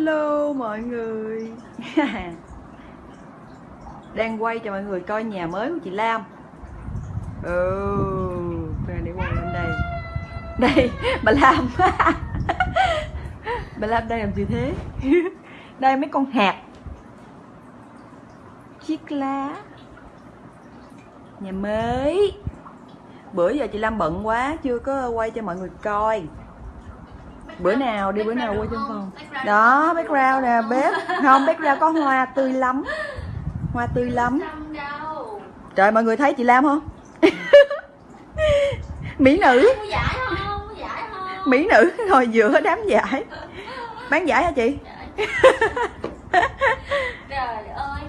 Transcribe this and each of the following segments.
Hello mọi người. Đang quay cho mọi người coi nhà mới của chị Lam. Ừ để quay lên đây. Đây, bà Lam. Bà Lam đang làm gì thế? Đây, mấy con hạt. Chiếc lá. Nhà mới. Bữa giờ chị Lam bận quá, Chưa có quay cho mọi người coi bữa nào đi bữa nào quay trong phòng. Đó background nè bếp. Không background có hoa tươi lắm. Hoa tươi lắm. Trời mọi người thấy chị lam không? Mỹ nữ. Mỹ nữ ngồi giữa đám giải. Bán giải hả chị? Trời ơi.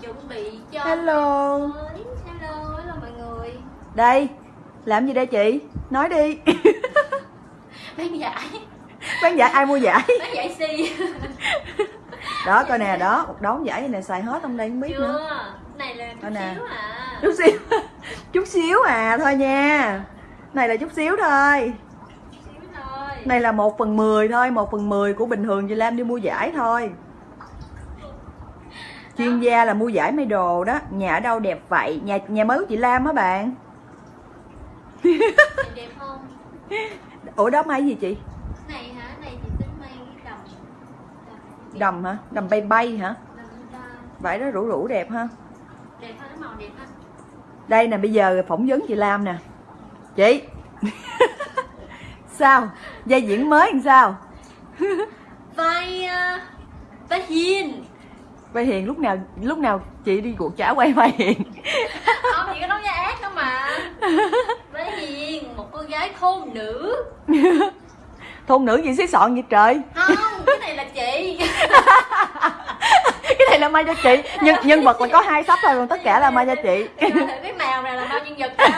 Chuẩn bị cho hello hello hello mọi người. Đây làm gì đây chị? Nói đi bán giải. Bán giải ai mua giải? Bán giải si đó coi nè đó một đống giải này xài hết trong đây không biết chưa nữa này là chút nè. xíu à. Chút xíu chút xíu à thôi nha. Này là chút xíu thôi. Này là một phần mười thôi một phần mười của bình thường chị Lam đi mua giải thôi. Chuyên gia là mua giải mấy đồ đó nhà ở đâu đẹp vậy? Nhà nhà mới của chị Lam á bạn? Đẹp không ủa đó may gì chị? Này hả? Này thì tính may cái đầm đầm hả? Đầm bay bay hả? Đầm vải đó rủ rủ đẹp ha. Đẹp ha màu đẹp ha. Đây nè bây giờ phỏng vấn chị Lam nè. Chị. Sao? Dây diễn mới làm sao? Vai uh, vai hiền Vai Hiền lúc nào lúc nào chị đi cuộc trả quay Vai Hiền. Không chị có nói ra ác đâu mà. Vai hiền một cô gái thôn nữ. Thôn nữ gì xí sọn vậy trời? Không cái này là chị là may cho chị nhân nhân vật là có hai sắp thôi còn tất cả là may cho chị cái màu này là màu nhân vật sao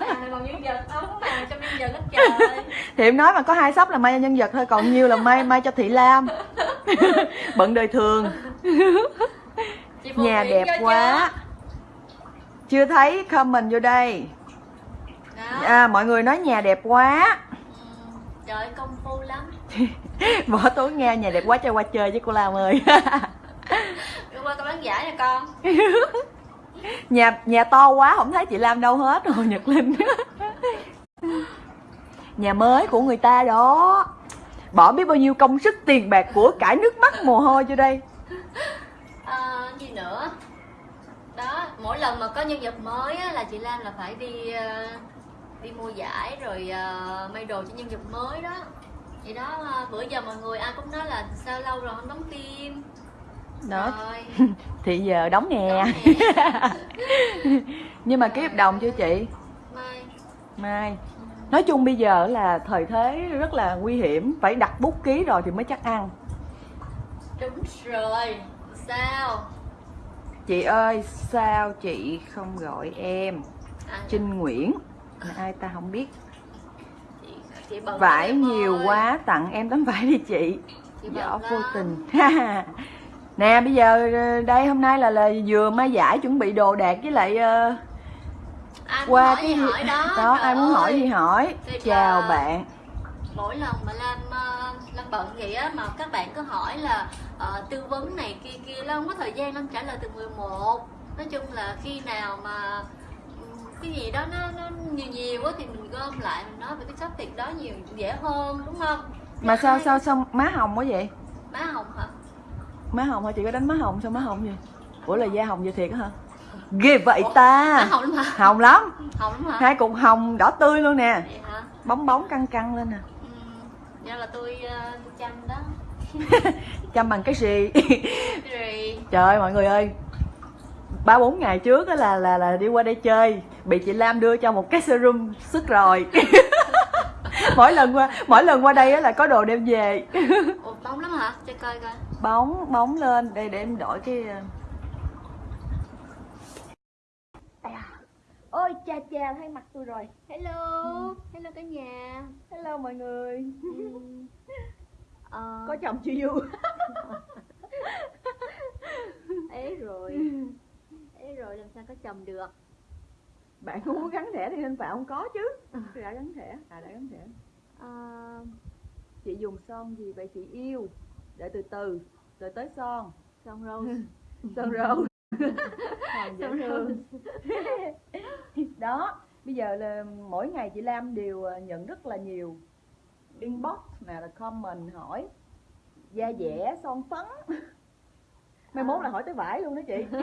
màu này màu nhân vật có màu trong nhân vật hết trời? Thì em nói mà có hai sắp là may cho nhân vật thôi còn nhiều là may may cho thị lam. Bận đời thường. Nhà đẹp quá. chưa? Thấy comment vô đây? Đó. à, mọi người nói nhà đẹp quá. Trời công phu lắm. Bỏ tối nghe nhà đẹp quá cho qua chơi với cô lam ơi qua con bán giải nè con. Nhà nhà to quá không thấy chị lam đâu hết. Rồi nhật linh. Nhà mới của người ta đó. Bỏ biết bao nhiêu công sức tiền bạc của cải nước mắt mồ hôi vô đây. À, gì nữa? Đó mỗi lần mà có nhân vật mới á, là chị Lam là phải đi ờ, đi mua giải rồi ờ, may đồ cho nhân vật mới đó. Vậy đó ờ, bữa giờ mọi người ai cũng nói là sao lâu rồi không đóng phim đó. Rồi. Thì giờ đóng nè nè. nhưng mà ký hợp đồng chưa chị? Mai. Mai. Nói chung bây giờ là thời thế rất là nguy hiểm phải đặt bút ký rồi thì mới chắc ăn. Đúng rồi. Sao? Chị ơi sao chị không gọi em? À, trinh nguyễn. Ai ta không biết. Chị, chị vải nhiều ơi. quá tặng em tấm vải đi chị. Chị võ vô tình nè bây giờ ờ, đây hôm nay là là vừa mai giải chuẩn bị đồ đạc với lại ờ, ai qua cái hỏi đó đó ai muốn hỏi ơi. gì hỏi. Thì chào là- bạn. mỗi lần mà Lam ờ, Lam bận vậy á mà các bạn cứ hỏi là ờ, tư vấn này kia kia Lam không có thời gian Lam trả lời từ 11 nói chung là khi nào mà cái gì đó nó nó nhiều nhiều quá thì mình gom lại mình nói về cái topic đó nhiều dễ hơn đúng không? Mà Chứ sao sao sao má hồng quá vậy? Má hồng hả má hồng hả? Chị có đánh má hồng sao má hồng gì ủa là da hồng vậy thiệt hả? Ghê vậy Ủa, ta hồng lắm hả? Hồng lắm. Hồng lắm hả? Hai cục hồng đỏ tươi luôn nè. Vậy hả? Bóng bóng căng căng lên nè. Ừm, vậy là tôi tôi chăm đó. Chăm bằng cái gì? Trời ơi mọi người ơi. Ba bốn ngày trước á là là là đi qua đây chơi. Bị chị Lam đưa cho một cái serum sức rồi. Mỗi lần qua mỗi lần qua đây á là có đồ đem về. Ủa, bóng lắm hả? Cho coi coi bóng bóng lên. Đây để em đổi cái ờ, À. ôi cha cha thấy mặt tôi rồi. Hello. Hello cả nhà. Hello mọi người. Ừm. Ờ, có chồng chưa vui ế rồi. Ế rồi làm sao có chồng được? Bạn không muốn gắn thẻ thì nên phải không có chứ. Đã gắn thẻ. À đã gắn thẻ. Ờ, chị dùng son gì vậy? Chị yêu để từ từ rồi tới son. Son rose son Hồng dễ thương. Đó bây giờ là mỗi ngày chị Lam đều ờ, nhận rất là nhiều inbox nào là comment hỏi da dẻ son phấn. Mai mốt là hỏi tới vải luôn đó chị.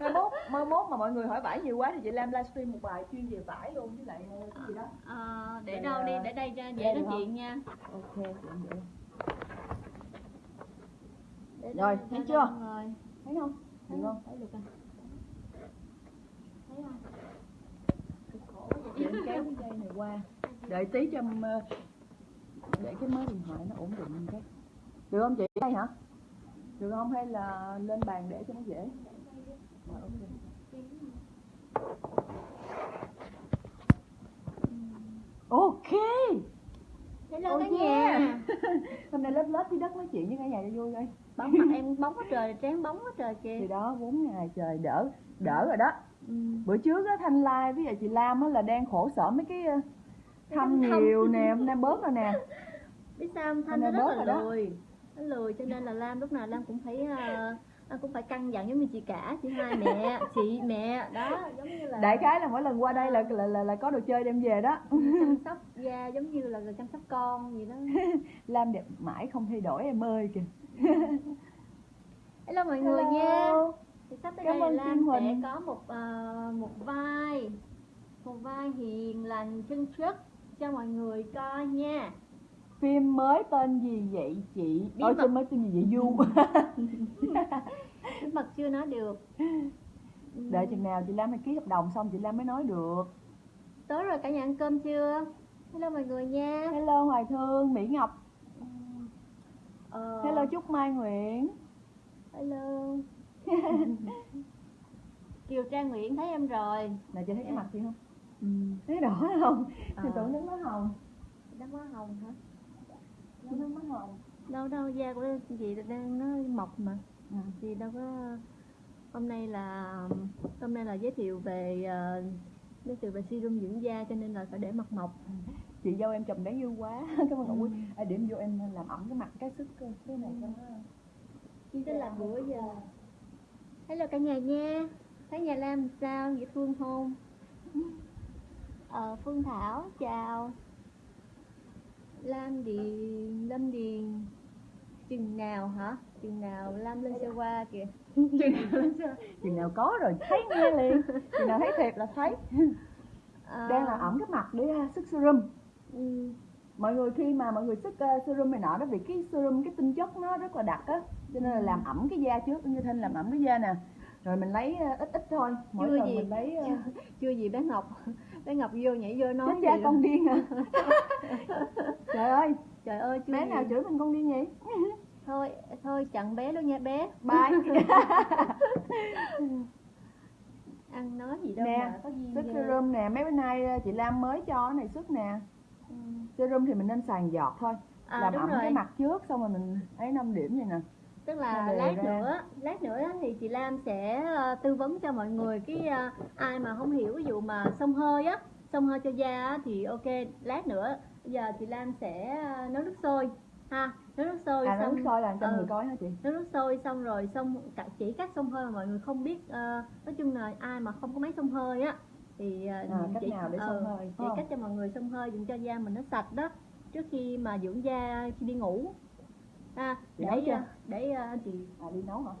Mai mốt mai mốt mà mọi người hỏi vải nhiều quá thì chị Lam livestream một bài chuyên về vải luôn với lại ờ, cái gì đó. Ờ, để đâu đi là- để đây đây dễ nói chuyện nha. Ok. Để Rồi, thấy chưa? rồi. thấy không? Được không? thấy được không thấy không? Để kéo cái dây này qua. Đợi tí cho ờ, để cái máy điện thoại nó ổn định cái được không chị? Đây hả? Được không? Hay là lên bàn để cho nó dễ? Rồi, ok. ok hello Oh cả yeah. nhà hôm nay lớp lớp dưới đất nói chuyện với cả nhà cho vui coi bóng mặt em bóng quá trời trán bóng quá trời kìa. Thì đó bốn ngày trời đỡ đỡ rồi đó. Ừ. bữa trước á thanh lai với lại chị lam á là đang khổ sở mấy cái ờ, thăm nhiều nè hôm nay bớt rồi nè. Biết sao thanh nó rất bớt là rồi đó. lười. Nó lười cho nên là lam lúc nào lam cũng phải uh, cũng phải căng dặn giống như chị cả chị hai mẹ chị mẹ đó giống như là đại khái là mỗi lần qua đây là là là, là có đồ chơi đem về đó. Chăm sóc da giống như là chăm sóc con gì đó. Lam đẹp mãi không thay đổi em ơi kìa. Hello mọi người Hello. nha. Thì sắp tới Cảm đây là lam sẽ có một ờ, một vai một vai hiền lành chân chất cho mọi người coi nha phim mới tên gì vậy chị? Bí ôi mật. phim mới tên gì vậy? Du. Bí mật chưa nói được. Đợi chừng nào chị lam phải ký hợp đồng xong chị lam mới nói được. Tối rồi cả nhà ăn cơm chưa? Hello mọi người nha. Hello hoài thương mỹ ngọc. Ờ, hello trúc mai nguyễn. Hello. Kiều Trang Nguyễn thấy em rồi. Nè chị thấy cái Dạ. mặt chị không? Ừ. thấy đỏ không? Ờ. thì tưởng nước nó hồng Đá má hồng hả? Nó hồng Đâu đâu da của chị đang nó mọc mà. Ừ. Chị đâu có Hôm nay là Hôm nay là giới thiệu về ờ, Giới thiệu về serum dưỡng da cho nên là phải để mặt mọc. Chị dâu em chồng đáng yêu quá. Cảm ơn ngọc quý à, để em vô em làm ẩm cái mặt cái sức cái này cho nó. Chị sẽ làm bữa giờ. Hello cả nhà nha. Thấy nhà Lam sao? Dễ Phương không? Ờ, Phương Thảo, chào Lam Điền, Lâm Điền. Chừng nào hả? Chừng nào Lam lên xe qua kìa. Chừng nào có rồi thấy nghe liền. Chừng nào thấy thiệt là thấy. Ờ, đang là ẩm cái mặt để uh, sức serum. Ừ, mọi người khi mà mọi người sức uh, serum này nọ đó vì cái serum cái tinh chất nó rất là đặc á cho nên là làm ẩm cái da trước như thanh làm ẩm cái da nè. Rồi mình lấy uh, ít ít thôi mỗi Chưa lần gì. mình lấy uh, Chưa gì bé Ngọc Bé Ngọc vô nhảy vô nói chết da gì con điên à trời ơi Trời ơi bé gì. nào chửi mình con điên vậy Thôi, thôi chặn bé luôn nha bé bye Ăn nói gì đâu Nè, mà có sức ghê. serum nè mấy bữa nay uh, chị Lam mới cho cái này sức nè Ừ. serum thì mình nên xài giọt thôi À, làm ẩm rồi. cái mặt trước xong rồi mình ấy 5 điểm vậy nè tức là lát ra. nữa lát nữa thì chị Lam sẽ ờ, tư vấn cho mọi người cái ờ, ai mà không hiểu ví dụ mà xông hơi á xông hơi cho da thì ok lát nữa giờ chị Lam sẽ ờ, nấu nước sôi ha nấu nước sôi à xong nước sôi làm cho ừ, người coi hả chị? nấu nước sôi xong rồi xong chỉ cách xông hơi mà mọi người không biết ờ, nói chung là ai mà không có máy xông hơi á thì ờ, À, cách chỉ, nào để xông hơi, chỉ cách cho mọi người xông hơi dùng cho da mình nó sạch đó trước khi mà dưỡng da khi đi ngủ Chị để ờ, để ờ, chị à đi nấu hả?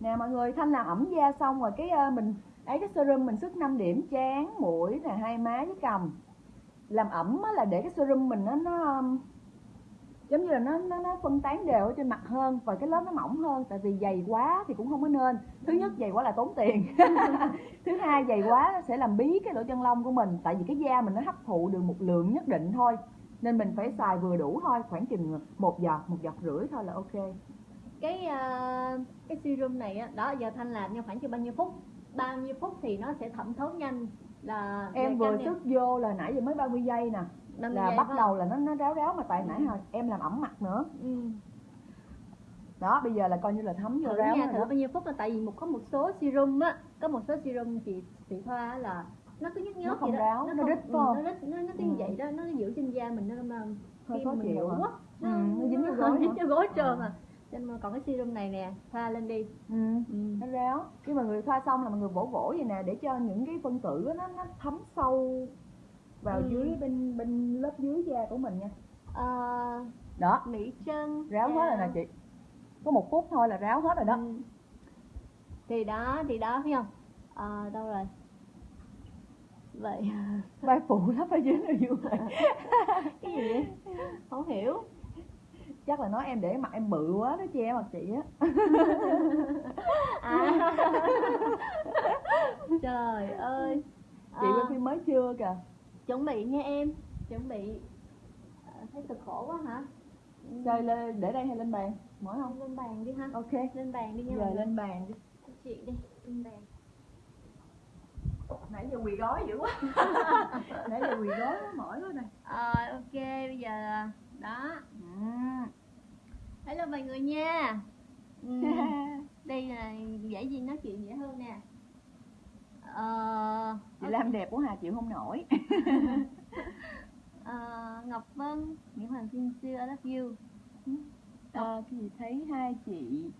Nè mọi người thanh làm ẩm da xong rồi cái ờ, mình ấy cái serum mình sức 5 điểm trán mũi nè hai má với cằm làm ẩm á là để cái serum mình nó nó giống như là nó nó nó phân tán đều ở trên mặt hơn và cái lớp nó mỏng hơn tại vì dày quá thì cũng không có nên. Thứ nhất dày quá là tốn tiền. Thứ hai dày quá sẽ làm bí cái lỗ chân lông của mình tại vì cái da mình nó hấp thụ được một lượng nhất định thôi nên mình phải xài vừa đủ thôi khoảng chừng một giọt một giọt rưỡi thôi là ok. Cái ờ, cái serum này á đó giờ thanh làm trong khoảng chừng bao nhiêu phút? Bao nhiêu phút thì nó sẽ thẩm thấu nhanh là em vừa sức vô là nãy giờ mới 30 giây nè. 50 là bắt phải đầu là nó nó ráo ráo mà tại nãy hồi em làm ẩm mặt nữa. Không? ừ. đó bây giờ là coi như là thấm vô thử ráo nha rồi thử đó. bao nhiêu phút là tại vì một có một số serum á có một số serum chị chị thoa là nó cứ nhức Nó không vậy đó. ráo, nó không- rít ừ, không? nó rít nó nó cứ Ừ. vậy đó nó giữ trên da mình nó mà khi mà mình ngủ hả? á Ừ, nó dính vô gối dính vô gối trơn à cho nên mà còn cái serum này nè thoa lên đi ừ. ừ. nó ráo khi mà người thoa xong là mọi người vỗ vỗ vậy nè để cho những cái phân tử nó nó thấm sâu vào Ừ. dưới bên bên lớp dưới da của mình nha Ờ, đó mỹ chân ráo hết rồi nè chị có một phút thôi là ráo hết rồi đó Ừ. thì đó thì đó thấy không Ờ, đâu rồi vậy vai phụ lắm ở dưới này vui cái gì vậy? Không hiểu. Chắc là nói em để mặt em bự quá nó che mặt chị á. À. Trời ơi. Chị Ờ, quay phim mới chưa kìa. Chuẩn bị nha em. Chuẩn bị. Ờ, thấy cực khổ quá hả? Chơi lên để đây hay lên bàn? Mỏi không? Lên bàn đi ha. Ok. Lên bàn đi nha giờ mọi người. lên bàn đi. Chị đi lên bàn nãy giờ quỳ gói dữ quá. Nãy giờ quỳ gói mỏi quá này Ờ, ok bây giờ đó. Ừ. hello mọi người nha. Ừ, đây là dễ gì nói chuyện dễ hơn nè. Ờ, chị Lam đẹp quá hà chịu không nổi. Ờ, Ngọc Vân Nguyễn Hoàng Thiên Siêu I love you. Ờ, cái gì thấy hai chị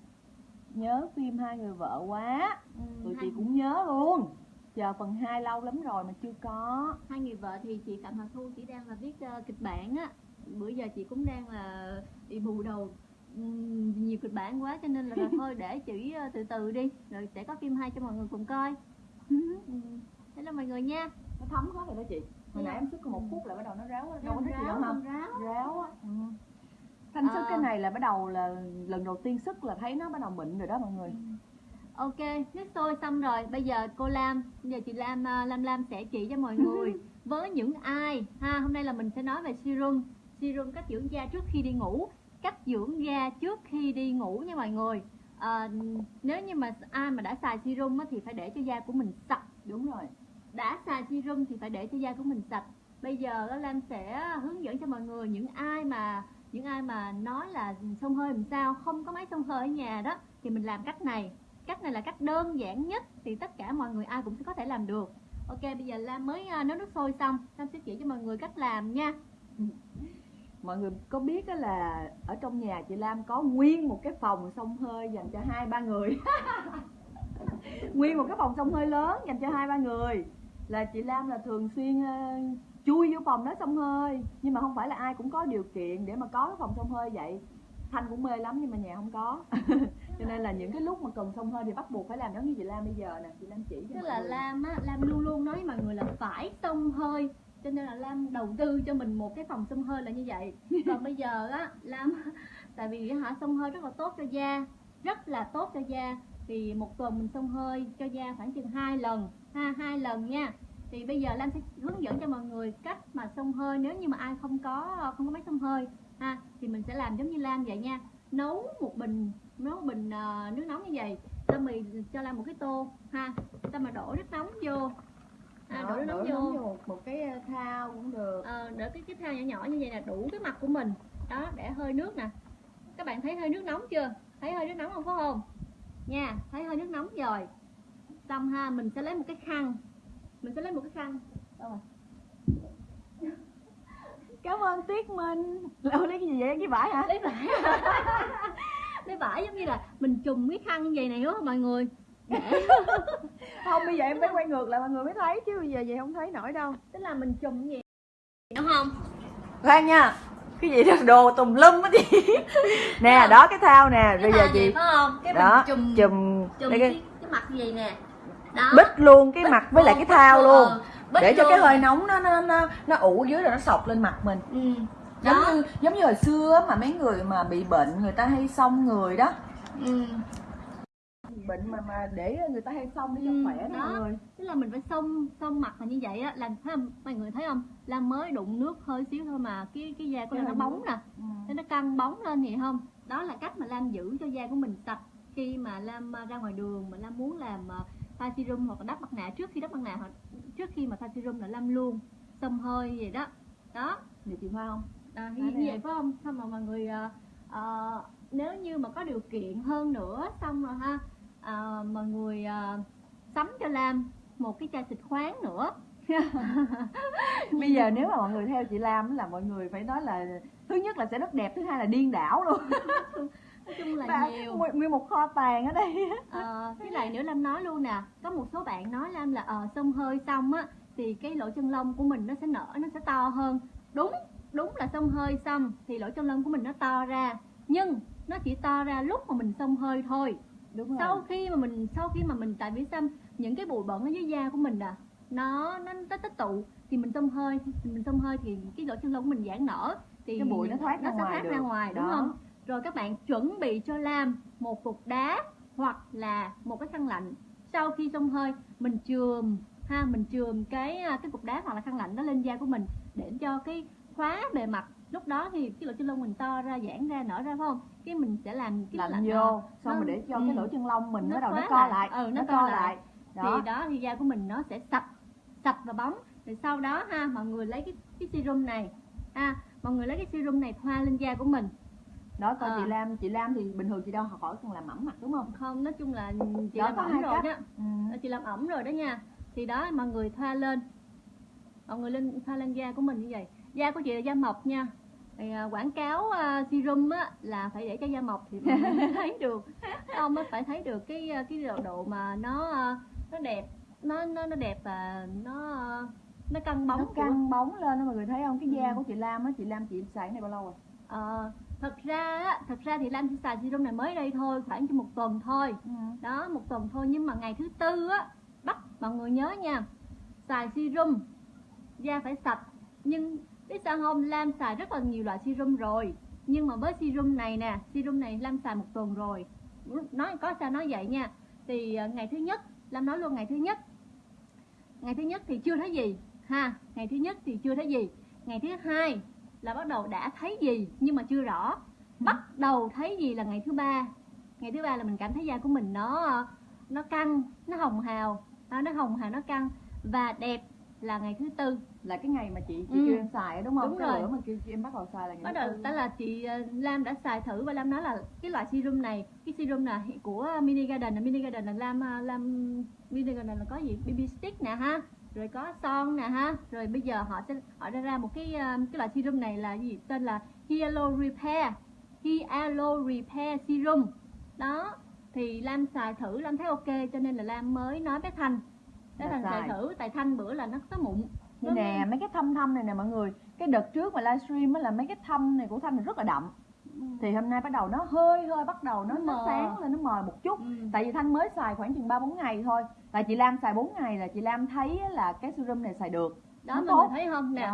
nhớ phim hai người vợ quá. Ừ, tụi hai, chị cũng nhớ luôn chờ phần 2 lâu lắm rồi mà chưa có. Hai người vợ thì chị Phạm Hà Thu chỉ đang là viết ờ, kịch bản á. Bữa giờ chị cũng đang là bị bù đầu ừm, nhiều kịch bản quá cho nên là, là thôi để chị ờ, từ từ đi rồi sẽ có phim hay cho mọi người cùng coi. Ừ. thế là mọi người nha. Nó thấm hết rồi đó chị. Hồi nãy em sức có một phút là bắt đầu nó ráo đâu có thích gì đâu không ráo. Ráo á. Ừ. thanh sức Ờ. cái này là bắt đầu là lần đầu tiên sức là thấy nó bắt đầu mịn rồi đó mọi người Ok, nước sôi xong rồi, bây giờ cô Lam, bây giờ chị Lam à, Lam Lam sẽ chỉ cho mọi người với những ai ha, hôm nay là mình sẽ nói về serum, serum cách dưỡng da trước khi đi ngủ, cách dưỡng da trước khi đi ngủ nha mọi người. À, nếu như mà ai mà đã xài serum á, thì phải để cho da của mình sạch, đúng rồi. Đã xài serum thì phải để cho da của mình sạch. Bây giờ Lam sẽ hướng dẫn cho mọi người những ai mà những ai mà nói là xông hơi làm sao không có máy xông hơi ở nhà đó thì mình làm cách này cách này là cách đơn giản nhất thì tất cả mọi người ai cũng sẽ có thể làm được. Ok, bây giờ lam mới à, nấu nước sôi xong. Lam sẽ chỉ cho mọi người cách làm nha. Mọi người có biết đó là ở trong nhà chị Lam có nguyên một cái phòng xông hơi dành cho hai, ba người? Nguyên một cái phòng xông hơi lớn dành cho hai, ba người. Là chị Lam là thường xuyên à, chui vô phòng đó xông hơi. Nhưng mà không phải là ai cũng có điều kiện để mà có cái phòng xông hơi vậy thanh cũng mê lắm nhưng mà nhà không có. Cho nên là những cái lúc mà cần xông hơi thì bắt buộc phải làm giống như chị Lam bây giờ nè chị Lam chỉ cho tức là người. lam á lam luôn luôn nói với mọi người là phải xông hơi. Cho nên là lam đầu tư cho mình một cái phòng xông hơi là như vậy. Còn bây giờ á lam tại vì hả xông hơi rất là tốt cho da rất là tốt cho da. Thì một tuần mình xông hơi cho da khoảng chừng hai lần ha hai lần nha. Thì bây giờ lam sẽ hướng dẫn cho mọi người cách mà xông hơi. Nếu như mà ai không có không có máy xông hơi ha thì mình sẽ làm giống như lam vậy nha. Nấu một bình nấu một bình ờ, nước nóng như vậy. Xong rồi cho lam một cái tô ha. Xong mà đổ nước nóng vô. À, Đó, đổ nước nóng đổ vô. một, một cái ờ, thao cũng được. Ờ, để cái cái thao nhỏ nhỏ như vậy là đủ cái mặt của mình. Đó để hơi nước nè. Các bạn thấy hơi nước nóng chưa? Thấy hơi nước nóng không phải không? Nha thấy hơi nước nóng rồi. Xong ha mình sẽ lấy một cái khăn. Mình sẽ lấy một cái khăn. Đâu rồi cảm ơn tuyết minh. Ủa, lấy cái gì vậy? Cái vải hả? Lấy vải lấy vải giống như là mình trùm cái khăn như vậy này đúng không mọi người? Không bây giờ em phải quay ngược lại mọi người mới thấy chứ bây giờ vậy không thấy nổi đâu. Tức là mình như vậy đúng không? Khoan nha cái gì đó đồ tùm lum á chị. Nè đó cái thao nè bây giờ chị phải không? Cái đó chùm chùm đây cái, cái cái mặt vậy nè? Đó. Bích luôn cái Bích mặt với lại cái thao luôn. ờ, bích để cho cái hơi nóng nó nó nó nó ủ dưới rồi nó sọc lên mặt mình. Ừ. giống đó. như giống như hồi xưa mà mấy người mà bị bệnh người ta hay xông người đó. Ừ. bệnh mà mà để người ta hay xông để cho Ừ, khỏe đó mọi người. Tức là mình phải xông xông mặt là như vậy á là thấy không mọi người thấy không? Là mới đụng nước hơi xíu thôi mà cái cái da của Cái nó bóng nè. Ừ. Thế nó căng bóng lên vậy không? Đó là cách mà lam giữ cho da của mình sạch. Khi mà lam à, ra ngoài đường mà lam muốn làm à, serum hoặc là đắp mặt nạ trước khi đắp mặt nạ hoặc trước khi mà thoa serum là lam luôn xông hơi vậy đó. Đó. Vậy chị Hoa không? À, như, như vậy phải không? Xong mà mọi người à, à, nếu như mà có điều kiện hơn nữa xong rồi ha à, mọi người à, sắm cho lam một cái chai xịt khoáng nữa. Bây giờ nếu mà mọi người theo chị Lam là mọi người phải nói là thứ nhất là sẽ rất đẹp thứ hai là điên đảo luôn nói chung là Và nhiều. nguyên- một kho tàng ở đây. Ờ, cái này nữa Lam nói luôn nè có một số bạn nói Lam là ờ xông hơi xong á thì cái lỗ chân lông của mình nó sẽ nở nó sẽ to hơn. Đúng đúng là xông hơi xong thì lỗ chân lông của mình nó to ra. Nhưng nó chỉ to ra lúc mà mình xông hơi thôi. Đúng rồi. Sau khi mà mình sau khi mà mình tại vì sao? Những cái bụi bẩn ở dưới da của mình à nó nó nó tích tụ thì mình xông hơi mình xông hơi thì cái lỗ chân lông của mình giãn nở. Thì Cái bụi nó thoát ra nó sẽ ngoài thoát được. ra ngoài đúng Đó. không rồi các bạn chuẩn bị cho Lam một cục đá hoặc là một cái khăn lạnh. Sau khi xông hơi mình chườm ha mình chườm cái à, cái cục đá hoặc là khăn lạnh đó lên da của mình để cho cái khóa bề mặt. Lúc đó thì cái lỗ chân lông mình to ra giãn ra nở ra phải không? Cái mình sẽ làm cái lạnh vô xong nó- rồi để cho ừ. cái lỗ chân lông mình Nó đầu nó co lại. lại Ừ, nó nó co co lại. lại. Đó. Thì đó thì da của mình nó sẽ sạch sạch và bóng. Rồi sau đó ha mọi người lấy cái cái serum này. Ha mọi người lấy cái serum này thoa lên da của mình đó coi Ờ. chị Lam chị Lam thì bình thường chị đâu học hỏi còn làm mẫm mặt đúng không? Không nói chung là chị Đó, làm có ẩm hai rồi cách. đó. Ừ. chị làm ẩm rồi đó nha. Thì đó mọi người thoa lên. Mọi người lên thoa lên da của mình như vậy. Da của chị là da mộc nha. Thì, à, quảng cáo à, serum á là phải để cho da mộc thì mới thấy được. Ông mới phải thấy được cái à, cái độ, độ mà nó à, nó đẹp nó nó nó đẹp và nó à, nó căng bóng nó của- căng bóng lên đó mọi người thấy không? Cái da Ừ. của chị Lam á chị Lam chị xài này bao lâu rồi Ờ, thật ra thật ra thì Lam chỉ xài serum này mới đây thôi khoảng trong một tuần thôi. Ừ. đó một tuần thôi nhưng mà ngày thứ tư á bắt mọi người nhớ nha xài serum da phải sạch. Nhưng biết sao không? Lam xài rất là nhiều loại serum rồi. Nhưng mà với serum này nè serum này Lam xài một tuần rồi. Nói có sao nói vậy nha. Thì ờ, ngày thứ nhất Lam nói luôn ngày thứ nhất. Ngày thứ nhất thì chưa thấy gì ha ngày thứ nhất thì chưa thấy gì. Ngày thứ hai là bắt đầu đã thấy gì nhưng mà chưa rõ. Bắt đầu thấy gì là ngày thứ ba. Ngày thứ ba là mình cảm thấy da của mình nó nó căng nó hồng hào. Đó, nó hồng hào nó căng. Và đẹp là ngày thứ tư. Là cái ngày mà chị chị Ừ. kêu em xài đúng không? Đúng cái rồi. bữa mà kêu chị em bắt đầu xài là ngày bắt đầu đó là chị ờ, Lam đã xài thử và Lam nói là cái loại serum này cái serum là của Mini Garden. Là Mini Garden là Lam ờ, Lam Mini Garden là có gì? BB stick nè ha rồi có son nè ha. Rồi bây giờ họ sẽ họ ra ra một cái ờ, cái loại serum này là gì? Tên là Hyalo Repair Hyalo Repair Serum. Đó thì Lam xài thử Lam thấy ok cho nên là Lam mới nói bé Thanh. Bé Là Thanh xài thử tại Thanh bữa là nó có mụn. Đây nè mấy cái thâm thâm này nè mọi người. Cái đợt trước mà livestream á là mấy cái thâm này của thanh rất là đậm thì hôm nay bắt đầu nó hơi hơi bắt đầu nó, Nó sáng lên nó mờ một chút. Ừ. tại vì thanh mới xài khoảng chừng ba bốn ngày thôi. Tại chị lam xài 4 ngày là chị lam thấy là cái serum này xài được. Đó nó mọi tốt. người thấy không? Nè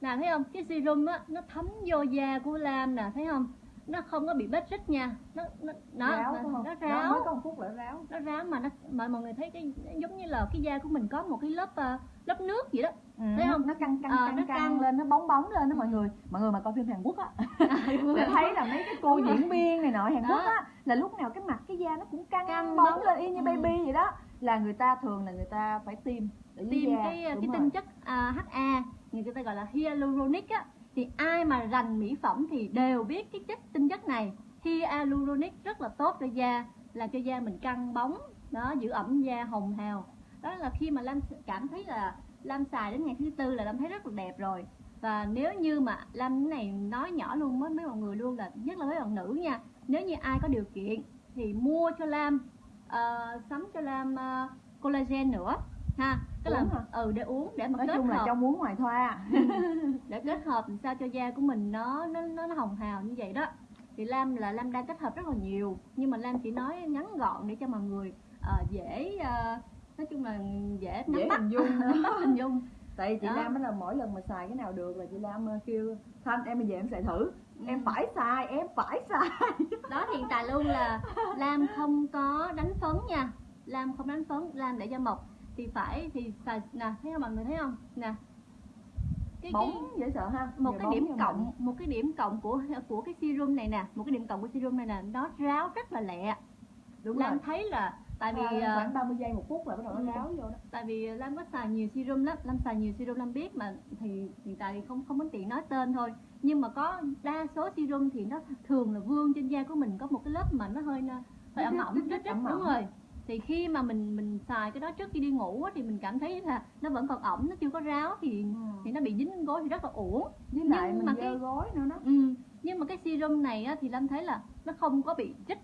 nè thấy không? Cái serum á nó thấm vô da của Lam nè thấy không nó không có bị vết rít nha nó nó nó ráo nó, không nó ráo mới có phút là ráo nó ráo mà nó mà mọi người thấy cái giống như là cái da của mình có một cái lớp ờ, lớp nước vậy đó ừ, Thấy không? nó căng căng Ờ, căng, nó căng căng. lên nó bóng bóng lên đó mọi Ừ. người mọi người mà coi phim Hàn Quốc á sẽ thấy là mấy cái cô diễn viên này nọ Hàn Đó. Quốc á là lúc nào cái mặt cái da nó cũng căng, Căng bóng bóng. lên y như Ừ. baby vậy đó là người ta thường là người ta phải tiêm dưới tiêm da cái Đúng cái rồi. tinh chất à, HA người ta gọi là hyaluronic á thì ai mà rành mỹ phẩm thì đều biết cái chất tinh chất này. Hyaluronic rất là tốt cho da làm cho da mình căng bóng đó giữ ẩm da hồng hào. Đó là khi mà Lam cảm thấy là Lam xài đến ngày thứ tư là Lam thấy rất là đẹp rồi. Và nếu như mà Lam cái này nói nhỏ luôn với mấy mọi người luôn là nhất là mấy bạn nữ nha nếu như ai có điều kiện thì mua cho Lam uh, sắm cho Lam uh, collagen nữa ha tức là Uống hả? ừ để uống để mà nói kết chung là hợp. trong muốn ngoài thoa. Để kết hợp làm sao cho da của mình nó nó nó, hồng hào như vậy đó. Thì Lam là Lam đang kết hợp rất là nhiều. Nhưng mà Lam chỉ nói ngắn gọn để cho mọi người ờ, dễ ờ, nói chung là dễ nắm dễ bắt. hình dung. Nắm bắt hình dung. Tại vì chị Đó. Lam á là mỗi lần mà xài cái nào được là chị Lam ờ, kêu Thanh em bây giờ em xài thử. Em Ừ. phải xài em phải xài. Đó hiện tại luôn là Lam không có đánh phấn nha. Lam không đánh phấn Lam để da mộc thì phải thì xài nè thấy không mọi người thấy không? Nè. Cái, bóng cái, dễ sợ ha một Giờ cái điểm cộng mình. một cái điểm cộng của của cái serum này nè một cái điểm cộng của serum này nè nó ráo rất là lẹ. Đúng Lam rồi. thấy là tại vì ờ, khoảng 30 giây một phút là bắt đầu ừ. nó ráo vô đó. Tại vì Lam có xài nhiều serum lắm Lam xài nhiều serum Lam biết mà thì hiện tại thì không không có tiện nói tên thôi. Nhưng mà có đa số serum thì nó thường là vương trên da của mình có một cái lớp mà nó hơi hơi ẩm ẩm rít ẩm đúng rồi thì khi mà mình mình xài cái đó trước khi đi ngủ á, thì mình cảm thấy là nó vẫn còn ẩm nó chưa có ráo thì thì nó bị dính gối thì rất là uổng. Với lại nhưng mình mà cái- gối nữa đó. Ừ. nhưng mà cái serum này á, thì Lâm thấy là nó không có bị chích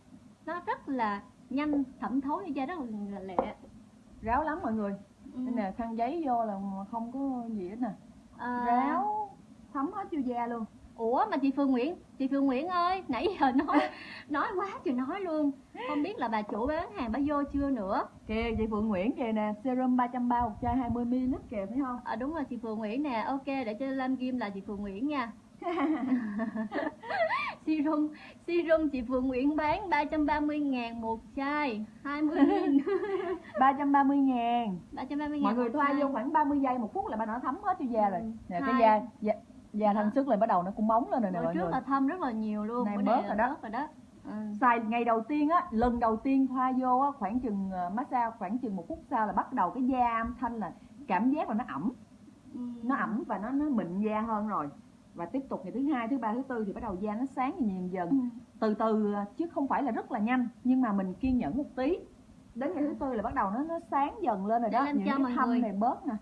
nó rất là nhanh thẩm thấu cho da rất là lẹ. Ráo lắm mọi người. Ừ. đây nè khăn giấy vô là không có gì hết nè. À, ráo thấm hết vô da luôn ủa mà chị Phương Nguyễn chị Phương Nguyễn ơi nãy giờ nói nói quá trời nói luôn. Không biết là bà chủ bán hàng bà vô chưa nữa? Kìa chị Phượng Nguyễn kìa nè serum 330 một chai 20ml kìa thấy không? À, đúng rồi chị Phương Nguyễn nè. Ok để cho Lam Kim là chị Phương Nguyễn nha. Serum serum chị Phương Nguyễn bán 330 ngàn một chai 20 nghìn 330 ngàn. 330 ngàn mọi người thoa vô khoảng 30 giây một phút là bà nó thấm hết vô da rồi. Ừ. nè cái da da, da thanh sức lại bắt đầu nó cũng bóng lên rồi nè mọi trước người. là thâm rất là nhiều luôn Này bớt là rồi đó. bớt rồi đó. Ừ. xài ngày đầu tiên á lần đầu tiên thoa vô á khoảng chừng ờ, massage khoảng chừng một phút sau là bắt đầu cái da thanh là cảm giác là nó ẩm. Ừ. nó ẩm và nó nó mịn da hơn rồi. Và tiếp tục ngày thứ hai thứ ba thứ tư thì bắt đầu da nó sáng dần dần Ừ. từ từ à, chứ không phải là rất là nhanh nhưng mà mình kiên nhẫn một tí. Đến ngày thứ tư là bắt đầu nó nó sáng dần lên rồi Để đó. làm những cho cái thâm người- này bớt nè.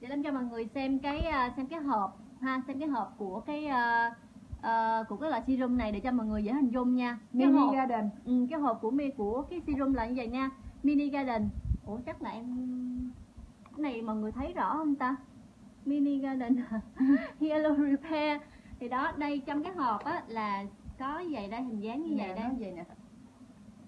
Để làm cho mọi người xem cái à, xem cái hộp ha xem cái hộp của cái à, à, của cái loại serum này để cho mọi người dễ hình dung nha. Cái mini hộp garden. Ừ, cái hộp của mi của cái serum là như vậy nha. Mini garden. Ủa chắc là em cái này mọi người thấy rõ không ta? Mini garden. Hello repair. Thì đó đây trong cái hộp á là có như vậy đây hình dáng như vậy Nè, đây nó vậy nè.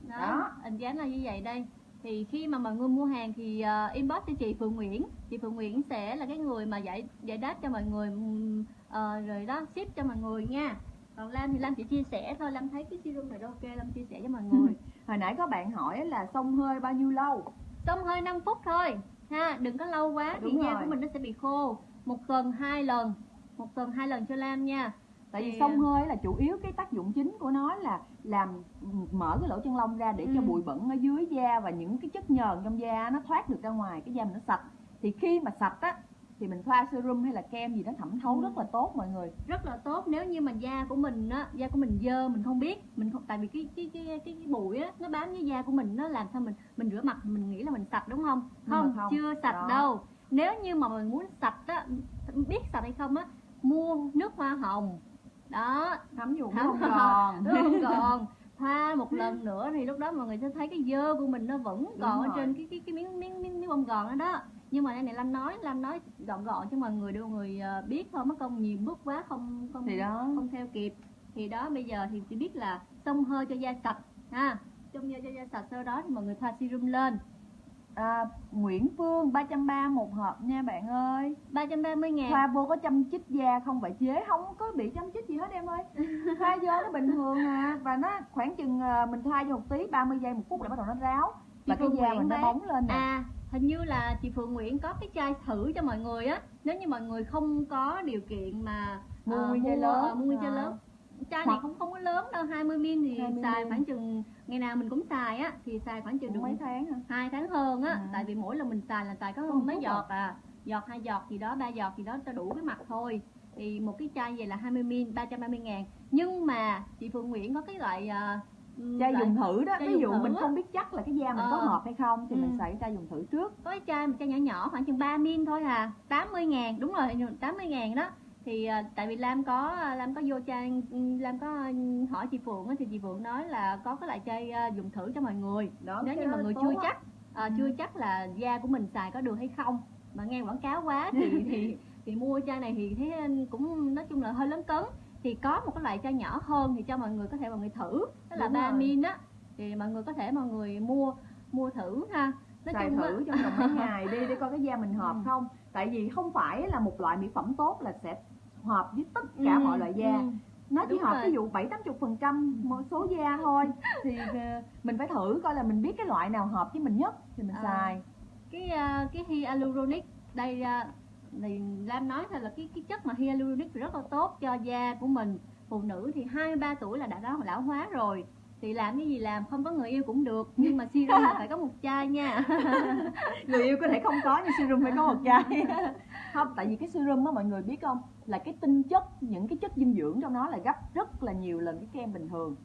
Đó, Đó. hình dáng là như vậy đây thì khi mà mọi người mua hàng thì uh, inbox cho chị Phương Nguyễn. Chị Phương Nguyễn sẽ là cái người mà giải giải đáp cho mọi người ờ, rồi đó ship cho mọi người nha. Còn Lam thì Lam chỉ chia sẻ thôi. Lam thấy cái serum này ok Lam chia sẻ cho mọi người. Hồi nãy có bạn hỏi là xông hơi bao nhiêu lâu? Xông hơi 5 phút thôi. Ha đừng có lâu quá thì Đúng da rồi. của mình nó sẽ bị khô. Một tuần hai lần. Một tuần hai lần cho Lam nha. Tại vì Thì, xông hơi là chủ yếu cái tác dụng chính của nó là làm mở cái lỗ chân lông ra để cho Ừ. bụi bẩn ở dưới da và những cái chất nhờn trong da nó thoát được ra ngoài cái da mình nó sạch thì khi mà sạch á thì mình thoa serum hay là kem gì nó thẩm thấu Ừ. rất là tốt mọi người rất là tốt nếu như mà da của mình á da của mình dơ mình không biết mình không tại vì cái cái cái cái, cái bụi á nó bám với da của mình nó làm sao mình mình rửa mặt mình nghĩ là mình sạch đúng không không, không. chưa sạch Đó. đâu nếu như mà mình muốn sạch á biết sạch hay không á mua nước hoa hồng đó thấm dùng Thấm vào. còn đúng một lần nữa thì lúc đó mọi người sẽ thấy cái dơ của mình nó vẫn còn ở trên cái cái cái miếng miếng miếng, miếng bông gòn đó đó. Nhưng mà đây này Lam nói Lam nói gọn gọn cho mọi người mọi người ờ, biết thôi mất công nhiều bước quá không không thì đó. không theo kịp. Thì đó bây giờ thì chỉ biết là xông hơi cho da sạch ha. Trong da cho da sạch sau đó thì mọi người thoa serum lên à, Nguyễn Phương 330 một hộp nha bạn ơi. 330 ngàn. Thoa vô có chăm chích da không phải chế không có bị chăm chích gì hết em ơi. Thoa vô nó bình thường à và nó khoảng chừng à, mình thoa vô một tí 30 giây một phút là bắt đầu nó ráo. Và Chị cái Phương da Nguyễn mình nó bóng lên nè. À, hình như là chị Phượng Nguyễn có cái chai thử cho mọi người á. Nếu như mọi người không có điều kiện mà Mua ờ, nguyên chai lớn. ờ, mua nguyên chai lớn Chai này không không có lớn đâu, 20ml thì 20 xài ml. khoảng chừng Ngày nào mình cũng xài á, thì xài khoảng chừng được mấy tháng hả hai tháng hơn á À. Tại vì mỗi lần mình xài là xài có Có một mấy giọt à Giọt hai giọt gì đó, ba giọt gì đó cho đủ cái mặt thôi Thì một cái chai vậy là 20ml, 330 ngàn Nhưng mà chị Phượng Nguyễn có cái loại ờ, chai loại- dùng thử đó ví dụ mình á. không biết chắc là cái da mình có Ờ. hợp hay không thì mình Ừ. xài chai dùng thử trước có cái chai một chai nhỏ nhỏ khoảng chừng 3 min thôi à 80 ngàn đúng rồi 80 ngàn đó thì à, tại vì Lam có Lam có vô chai Lam có hỏi chị Phượng á, thì chị Phượng nói là có cái loại chai à, dùng thử cho mọi người. Đó nếu như đó mọi người chưa chắc à, chưa chắc là da của mình xài có được hay không. Mà nghe quảng cáo quá thì thì thì mua chai này thì thấy cũng nói chung là hơi lớn cấn. Thì có một cái loại chai nhỏ hơn thì cho mọi người có thể mọi người thử đó là Đúng 3 rồi. min á. Thì mọi người có thể mọi người mua mua thử ha. Nói xài chung thử trong vòng mấy ngày đi để coi cái da mình hợp Ừ. không. Tại vì không phải là một loại mỹ phẩm tốt là sẽ hợp với tất cả Ừ, mọi loại da. ừ. nó chỉ Đúng hợp rồi. ví dụ bảy tám chục phần trăm một số da thôi. Thì ờ, mình phải thử coi là mình biết cái loại nào hợp với mình nhất thì mình À. xài. cái à, cái hyaluronic đây thì Lam nói thôi là cái cái chất mà hyaluronic rất là tốt cho da của mình. Phụ nữ thì 23 tuổi là đã lão, lão hóa rồi. Thì làm cái gì làm không có người yêu cũng được. Nhưng mà serum phải có một chai nha. Người yêu có thể không có nhưng serum phải có một chai. Không tại vì cái serum á mọi người biết không là cái tinh chất những cái chất dinh dưỡng trong nó là gấp rất là nhiều lần cái kem bình thường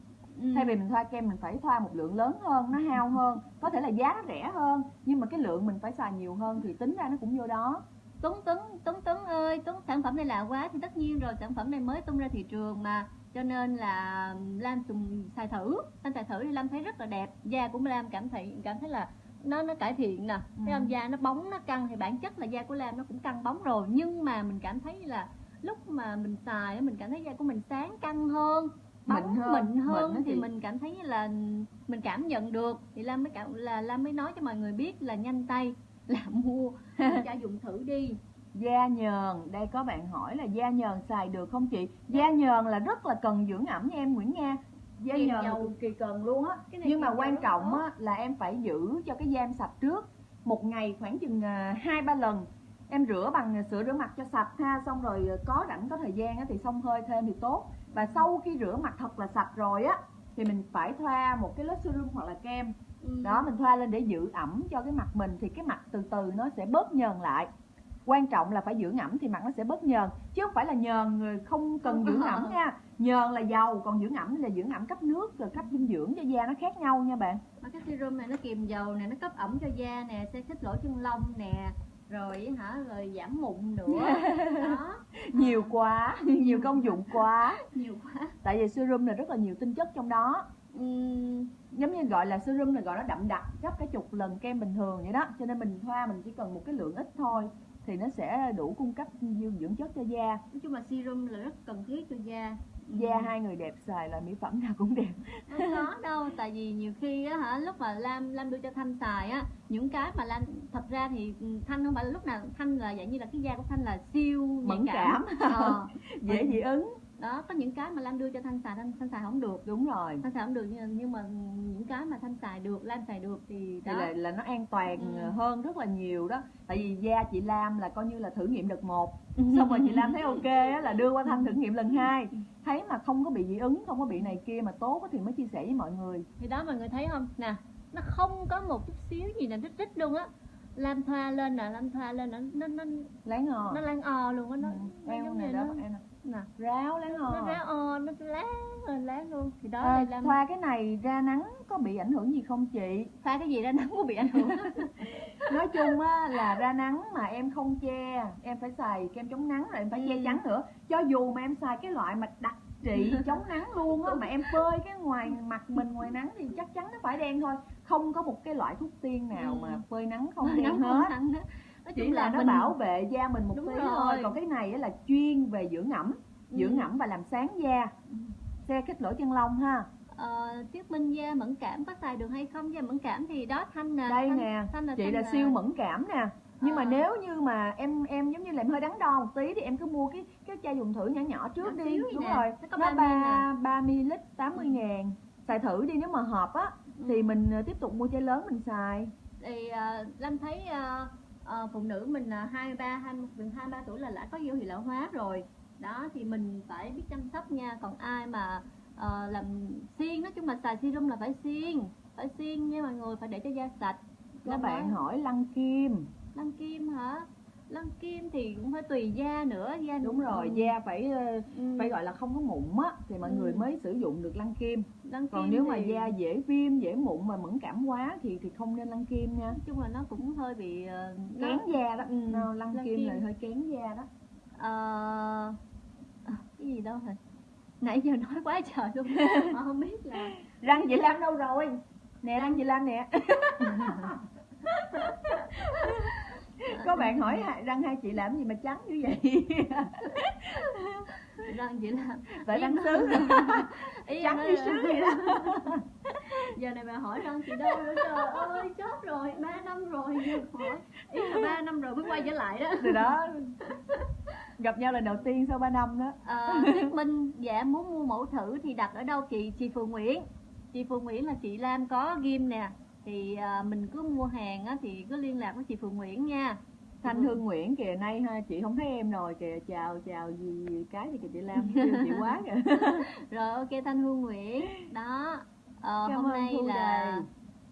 Ừ. thay vì mình thoa kem mình phải thoa một lượng lớn hơn nó hao hơn có thể là giá nó rẻ hơn nhưng mà cái lượng mình phải xài nhiều hơn thì tính ra nó cũng vô đó Tuấn Tuấn Tuấn Tuấn ơi Tuấn sản phẩm này lạ quá thì tất nhiên rồi sản phẩm này mới tung ra thị trường mà cho nên là Lam dùng xài thử Lam xài thử thì Lam thấy rất là đẹp da của Lam cảm thấy cảm thấy là nó nó cải thiện nè Ừ. thấy không da nó bóng nó căng thì bản chất là da của Lam nó cũng căng bóng rồi nhưng mà mình cảm thấy là lúc mà mình xài mình cảm thấy da của mình sáng căng hơn bóng Mịn hơn. mịn hơn Mịn thì chị. mình cảm thấy là mình cảm nhận được. Thì Lam mới cảm là Lam mới nói cho mọi người biết là nhanh tay là mua. Cho dùng thử đi. Da nhờn đây có bạn hỏi là da nhờn xài được không chị? Da nhờn là rất là cần dưỡng ẩm nha em Nguyễn Nga da Kiềm nhờn dầu. cực kỳ cần luôn á. Nhưng mà quan trọng á là em phải giữ cho cái da em sạch trước. Một ngày khoảng chừng à, hai ba lần em rửa bằng sữa rửa mặt cho sạch ha xong rồi à, có rảnh có thời gian á, thì xông hơi thêm thì tốt. Và sau khi rửa mặt thật là sạch rồi á thì mình phải thoa một cái lớp serum hoặc là kem. Ừ. đó mình thoa lên để giữ ẩm cho cái mặt mình thì cái mặt từ từ nó sẽ bớt nhờn lại. Quan trọng là phải dưỡng ẩm thì mặt nó sẽ bớt nhờn chứ không phải là nhờn người không cần dưỡng ẩm nha. Nhờn là dầu còn dưỡng ẩm là dưỡng ẩm cấp nước rồi cấp dinh dưỡng cho da nó khác nhau nha bạn. Mà cái serum này nó kiềm dầu nè nó cấp ẩm cho da nè sẽ khích lỗ chân lông nè rồi hả rồi giảm mụn nữa. Đó. Nhiều quá nhiều công dụng quá. Nhiều quá. Tại vì serum này rất là nhiều tinh chất trong đó. Ừm, giống như gọi là serum này gọi nó đậm đặc gấp cả chục lần kem bình thường vậy đó. Cho nên mình thoa mình chỉ cần một cái lượng ít thôi thì nó sẽ đủ cung cấp dinh dưỡng chất cho da. Nói chung là serum là rất cần thiết cho da da hai người đẹp xài là mỹ phẩm nào cũng đẹp. Không có đâu tại vì nhiều khi á hả lúc mà lam lam đưa cho thanh xài á những cái mà lam thật ra thì ừ, thanh không phải là lúc nào thanh là dạng như là cái da của thanh là siêu nhạy Mẫn cảm. Ờ, dễ dị ứng đó có những cái mà lam đưa cho thanh xài thanh, thanh xài không được. Đúng rồi. Thanh xài không được nhưng, nhưng mà những cái mà thanh xài được lam xài được thì thì là, là nó an toàn Ừ. hơn rất là nhiều đó. Tại vì da chị Lam là coi như là thử nghiệm đợt một. Xong rồi chị Lam thấy ok á, là đưa qua Thanh thử nghiệm lần hai. Thấy mà không có bị dị ứng không có bị này kia mà tốt thì mới chia sẻ với mọi người. Thì đó mọi người thấy không? Nè nó không có một chút xíu gì là rít rít luôn á. Lam thoa lên nè lam thoa lên nó nó nó, láng ngò nó lan o luôn á nó, nó em giống này như đó nó nè. ráo láng ngò nó ráo o nó láng rồi láng luôn thì đó à, là thoa cái này ra nắng có bị ảnh hưởng gì không chị pha cái gì ra nắng có bị ảnh hưởng nói chung á là ra nắng mà em không che em phải xài kem chống nắng rồi em phải che Ừ. chắn nữa cho dù mà em xài cái loại mà đặc trị chống nắng luôn á mà em phơi cái ngoài mặt mình ngoài nắng thì chắc chắn nó phải đen thôi không có một cái loại thuốc tiên nào Ừ. mà phơi nắng không đen hết. Nói chỉ chung là là nó mình bảo vệ da mình một Đúng tí rồi. thôi còn cái này á là chuyên về dưỡng ẩm dưỡng Ừ. ẩm và làm sáng da. Xe kích lỗ chân lông ha. Ờ, thuyết minh da mẫn cảm có xài được hay không? Da mẫn cảm thì đó thanh nè đây thanh, nè thanh là chị thanh là siêu mẫn cảm nè. Nhưng mà Ờ. nếu như mà em em giống như là em hơi đắn đo một tí thì em cứ mua cái cái chai dùng thử nhỏ nhỏ trước Nhỏ đi. đúng nè. rồi. Nó có nó 30 ba ba ml 80 ngàn. Xài thử đi nếu mà hợp á thì mình ờ, tiếp tục mua chai lớn mình xài. Thì uh, Lam thấy ờ, ờ, phụ nữ mình là hai ba hai gần hai ba tuổi là đã có dấu hiệu lão hóa rồi. Đó thì mình phải biết chăm sóc nha. Còn ai mà ờ, làm xiên nói chung là xài serum là phải xiên phải xiên nha mọi người phải để cho da sạch. Các bạn nói, hỏi lăn kim. Lăn kim hả lăn kim thì cũng phải tùy da nữa da đúng rồi ừ, da phải ờ, ừ, phải gọi là không có mụn á thì mọi Ừ. người mới sử dụng được lăn kim. Lăn còn kim nếu mà thì- da dễ viêm dễ mụn mà mẫn cảm quá thì thì không nên lăn kim nha. Nói chung là nó cũng hơi bị ờ, kén da đó. Ừ, Nó lăn, lăn kim, kim. là hơi kén da đó. Ờ, à, cái gì đâu rồi nãy giờ nói quá trời luôn. Mà không biết là răng chị Lam đâu rồi? Nè răng chị Lam nè có bạn hỏi răng hai chị làm gì mà trắng như vậy? Răng vậy là tại Ý răng sứ. Trắng như sứ vậy đó. Giờ này bà hỏi răng chị đâu? Nữa trời ơi chết rồi ba năm rồi. Hỏi. Ý là ba năm rồi mới quay trở lại đó. Từ đó. Gặp nhau lần đầu tiên sau 3 năm đó. Ờ, thuyết minh dạ muốn mua mẫu thử thì đặt ở đâu? Chị chị Phương Nguyễn. Chị Phương Nguyễn là chị Lam có ghim nè thì à, mình cứ mua hàng á, thì cứ liên lạc với chị Phương Nguyễn nha. Thanh Hương Nguyễn kìa nay ha chị không thấy em rồi kìa chào chào gì, gì cái thì kìa chị Lam kêu chị quá kìa. Rồi ok thanh hương nguyễn. Đó ờ, Cảm hôm nay là Đầy.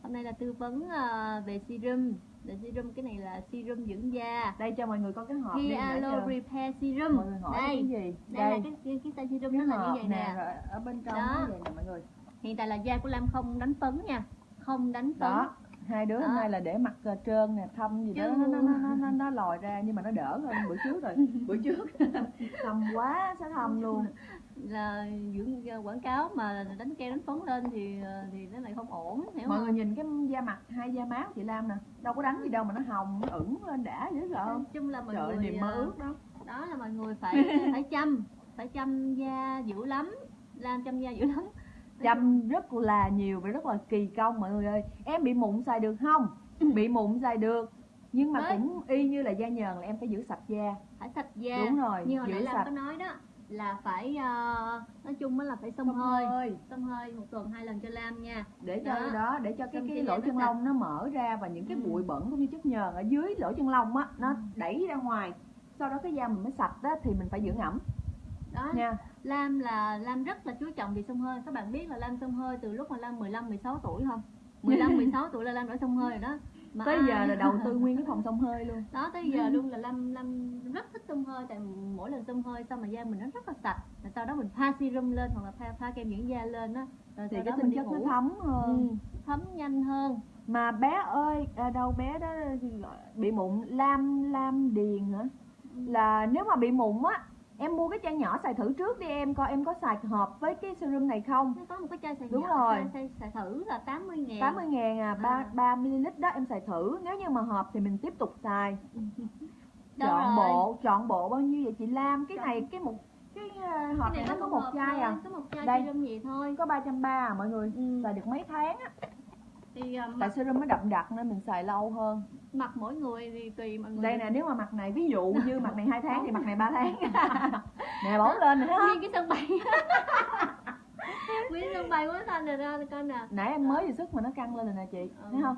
hôm nay là tư vấn ờ, về serum. Về serum cái này là serum dưỡng da. Đây cho mọi người có cái hộp đi giờ Repair Serum. mọi người hỏi đây cái gì? đây là cái cái, cái serum nó là như vậy nè. nè rồi ở bên trong Đó. nó vậy nè mọi người. Hiện tại là da của lam không đánh phấn nha không đánh phấn đó hai đứa hôm Đó. nay là để mặt ờ, trơn nè thâm gì đó Chứ- nó nó nó nó, nó, nó lòi ra nhưng mà nó đỡ hơn bữa trước rồi bữa trước. Thâm quá sẽ thâm luôn. Là dưỡng da quảng cáo mà đánh kem đánh phấn lên thì ờ, thì nó lại không ổn hiểu mọi không? người nhìn cái da mặt hai da máu chị Lam nè đâu có đánh gì đâu mà nó hồng nó ửng lên đã dễ sợ không chung là mọi trời người niềm mơ ờ, ước đó. đó là mọi người phải phải chăm phải chăm da dữ lắm làm chăm da dữ lắm chăm rất là nhiều và rất là kỳ công mọi người ơi. Em bị mụn xài được không? Bị mụn xài được. Nhưng mà Đấy. cũng y như là da nhờn là em phải giữ sạch da. Phải sạch da. Đúng rồi như hồi nãy giữ Lam sạch. có nói đó là phải ờ, nói chung á là phải xông hơi. hơi. Xông hơi một tuần hai lần cho Lam nha. Để cho Đó. đó, để cho cái Xong cái lỗ chân lông nó mở ra và những cái Ừ. bụi bẩn cũng như chất nhờn ở dưới lỗ chân lông á nó Ừ. đẩy ra ngoài. Sau đó cái da mình mới sạch đó thì mình phải dưỡng ẩm đó. Nha Lam là Lam rất là chú trọng về xông hơi. Các bạn biết là Lam xông hơi từ lúc mà Lam 15 16 tuổi không? 15 16 tuổi là Lam đã xông hơi rồi đó. Mà tới giờ là đầu tư nguyên cái phòng xông hơi luôn. Đó tới giờ luôn là Lam Lam rất thích xông hơi. Tại mỗi lần xông hơi xong mà da mình nó rất là sạch. Rồi sau đó mình thoa serum lên hoặc là thoa, thoa kem dưỡng da lên á. Rồi thì cái đó tinh chất nó thấm hơn. Ừ, thấm nhanh hơn. Mà bé ơi à, đâu bé đó bị mụn lam lam điền hả? Là nếu mà bị mụn á em mua cái chai nhỏ xài thử trước đi em coi em có xài hợp với cái serum này không nó có một cái chai xài Đúng nhỏ, rồi. chai, xài, thử là 80 ngàn 80 ngàn à, 3, À. 3 ml đó em xài thử Nếu như mà hợp thì mình tiếp tục xài Chọn rồi? bộ, chọn bộ bao nhiêu vậy chị Lam Cái Chọn- này, cái một cái ờ, hộp cái này nó có một chai à có một chai Đây. serum gì thôi Có 330 à mọi người ừ. Xài được mấy tháng á thì à, Tại serum nó đậm đặc nên mình xài lâu hơn? Mặt mỗi người thì tùy mọi người. Đây nè nếu mà mặt này ví dụ như mặt này 2 tháng thì mặt này 3 tháng. Nè bóng lên nè nguyên cái sân bay. Nguyên sân bay quá xanh rồi ra coi nè. Nãy em mới vừa sức mà nó căng lên rồi nè chị Ừ. Thấy không?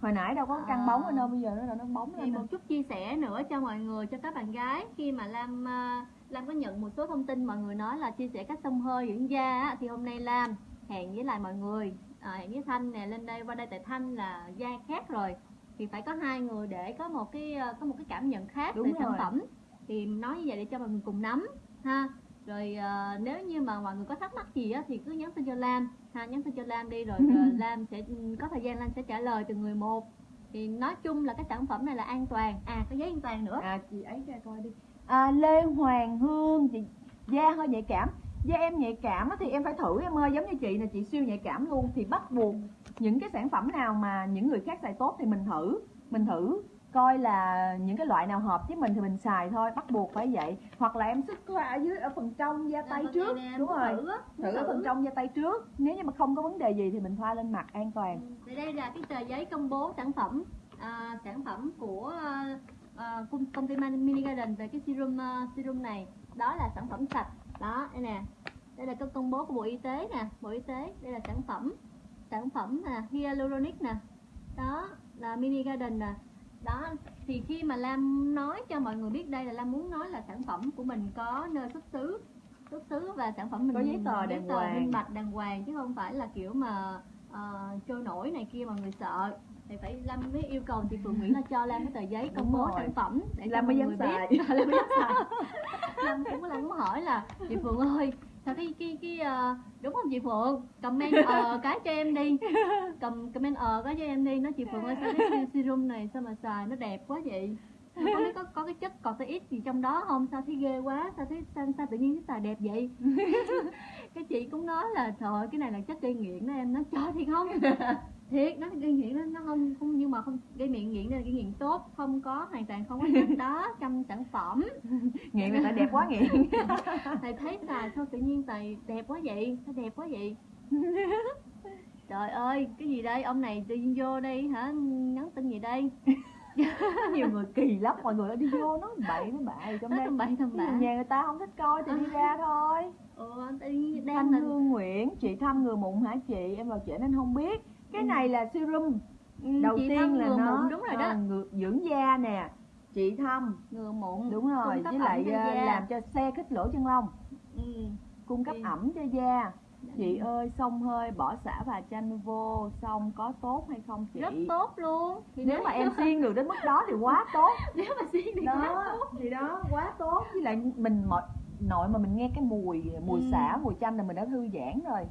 Hồi nãy đâu có căng À. bóng lên đâu Bây giờ nó nó bóng thì lên một chút chia sẻ nữa cho mọi người cho các bạn gái. Khi mà Lam à, Lam có nhận một số thông tin mọi người nói là chia sẻ cách xông hơi dưỡng da thì hôm nay Lam hẹn với lại mọi người à, hẹn với Thanh nè lên đây qua đây tại Thanh là da khác rồi. Thì phải có hai người để có một cái à, có một cái cảm nhận khác Đúng về sản phẩm. Thì nói như vậy để cho mọi người cùng nắm ha. Rồi à, nếu như mà mọi người có thắc mắc gì á thì cứ nhắn tin cho Lam ha. Nhắn tin cho Lam đi rồi à, Lam sẽ có thời gian Lam sẽ trả lời từng người một. Thì nói chung là cái sản phẩm này là an toàn. À có giấy an toàn nữa. À chị ấy ra coi đi. À, Lê Hoàng Hương chị da hơi nhạy cảm da em nhạy cảm thì em phải thử em ơi. Giống như chị nè chị siêu nhạy cảm luôn. Thì bắt buộc những cái sản phẩm nào mà những người khác xài tốt thì mình thử. Mình thử coi là những cái loại nào hợp với mình thì mình xài thôi. Bắt buộc phải vậy. Hoặc là em sức qua ở dưới ở phần trong da tay trước. đúng rồi. thử ở phần trong da tay trước. Nếu như mà không có vấn đề gì thì mình thoa lên mặt an toàn. Thì đây là cái tờ giấy công bố sản phẩm à, sản phẩm của à, à, công, ty Mini Garden về cái serum à, serum này. Đó là sản phẩm sạch đó đây nè. Đây là cái công bố của bộ y tế nè. Bộ y tế đây là sản phẩm. Sản phẩm nè hyaluronic nè. Đó là Mini Garden nè. Đó thì khi mà Lam nói cho mọi người biết đây là Lam muốn nói là sản phẩm của mình có nơi xuất xứ xuất xứ và sản phẩm mình Có giấy tờ giấy đàng tờ hoàng. minh bạch đàng hoàng chứ không phải là kiểu mà ờ, trôi nổi này kia mà người sợ thì phải Lam mới yêu cầu chị Phượng Nguyễn là cho Lam cái tờ giấy công bố sản phẩm để cho mọi mới dám xài. Lam mới dám xài. Lam cũng Lam muốn hỏi là chị Phượng ơi sao cái cái cái ờ, đúng không chị Phượng? Comment ờ cái cho em đi. Cầm comment ờ cái cho em đi. Nói chị Phượng ơi sao cái serum này sao mà xài? Nó đẹp quá vậy. Có, có có cái chất corticoid gì trong đó không? Sao thấy ghê quá? Sao thấy sao, sao tự nhiên cái xài đẹp vậy? Cái chị cũng nói là trời ơi, cái này là chất gây nghiện đó em nói trời thì không thiệt nó gây nghiện nó, nó không không nhưng mà không gây nghiện nghiện đây là gây nghiện tốt không có hoàn toàn không có chất đó trong sản phẩm. Nghiện là tại đẹp quá nghiện. Thầy thấy xài sao tự nhiên tài đẹp quá vậy sao đẹp quá vậy? Trời ơi cái gì đây? Ông này tự nhiên vô đây hả? Nhắn tin gì đây? Có nhiều người kỳ lắm mọi người đi vô nói bậy với bậy trong đây. bậy thầm bạ. nhà người ta không thích coi thì đi ra thôi. Ừ, tự nhiên đang Thanh là Hương Nguyễn chị thăm người mụn hả chị? Em vào trễ nên không biết cái này là serum. Ừ, đầu chị tiên là nó mụn đúng rồi đó. ờ, ngừa- dưỡng da nè chị thăm ngừa mụn đúng rồi với lại ờ, làm cho xe khích lỗ chân lông. Ừ. cung cấp Chị- ẩm cho da. Chị ơi xông hơi bỏ xả và chanh vô xong có tốt hay không chị? Rất tốt luôn. Thì nếu mà em siêng được đến mức đó thì quá tốt. Nếu mà siêng thì quá đó tốt. thì đó quá tốt. Với lại mình mọi nội mà mình nghe cái mùi mùi Ừ. xả mùi chanh là mình đã thư giãn rồi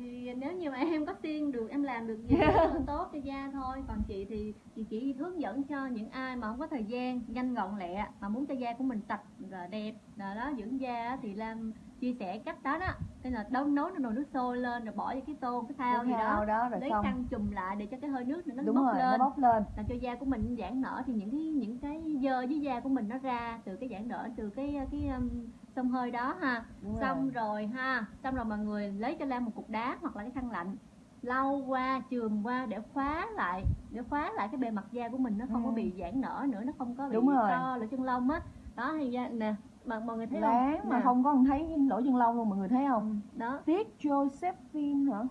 thì nếu như mà em có tiên được em làm được gì là tốt cho da thôi. Còn chị thì chị chỉ hướng dẫn cho những ai mà không có thời gian nhanh gọn lẹ mà muốn cho da của mình sạch và đẹp rồi đó dưỡng da thì làm chia sẻ cách đó đó. Nên là đâu nấu nồi nước sôi lên rồi bỏ vô cái tô cái thao gì Thao đó đó rồi lấy xong. khăn chùm lại để cho cái hơi nước nó đúng bốc rồi lên. nó bốc lên. Làm cho da của mình giãn nở. Thì những cái những cái dơ dưới da của mình nó ra từ cái giãn nở từ cái cái um, xông hơi đó ha. Đúng xong rồi. rồi ha xong rồi mọi người lấy cho Lam một cục đá hoặc là cái khăn lạnh lau qua chườm qua để khóa lại để khóa lại cái bề mặt da của mình nó không có Ừ. bị giãn nở nữa nó không có bị Đúng rồi. to lỗ chân lông á. Đó thì da nè mà mọi người thấy láng không mà Nè. không có thấy lỗ chân lông luôn mọi người thấy không? Ừ, đó. Tiết Josephine hả?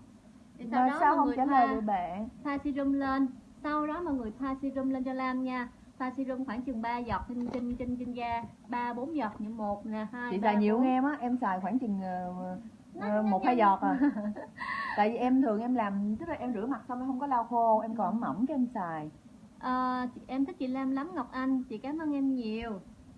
Thì sau mà đó sao mọi không người trả lời được bạn? thoa serum lên. Sau đó mọi người thoa serum lên cho Lam nha thoa serum khoảng chừng 3 giọt trên trên trên trên da ba bốn giọt những một nè hai chị ba, xài nhiều bốn. hơn em á em xài khoảng chừng ờ, ờ, một hai giọt à. Tại vì em thường em làm tức là em rửa mặt xong em không có lau khô em còn ẩm ẩm cái em xài. Chị- em thích chị Lam lắm Ngọc Anh chị cảm ơn em nhiều.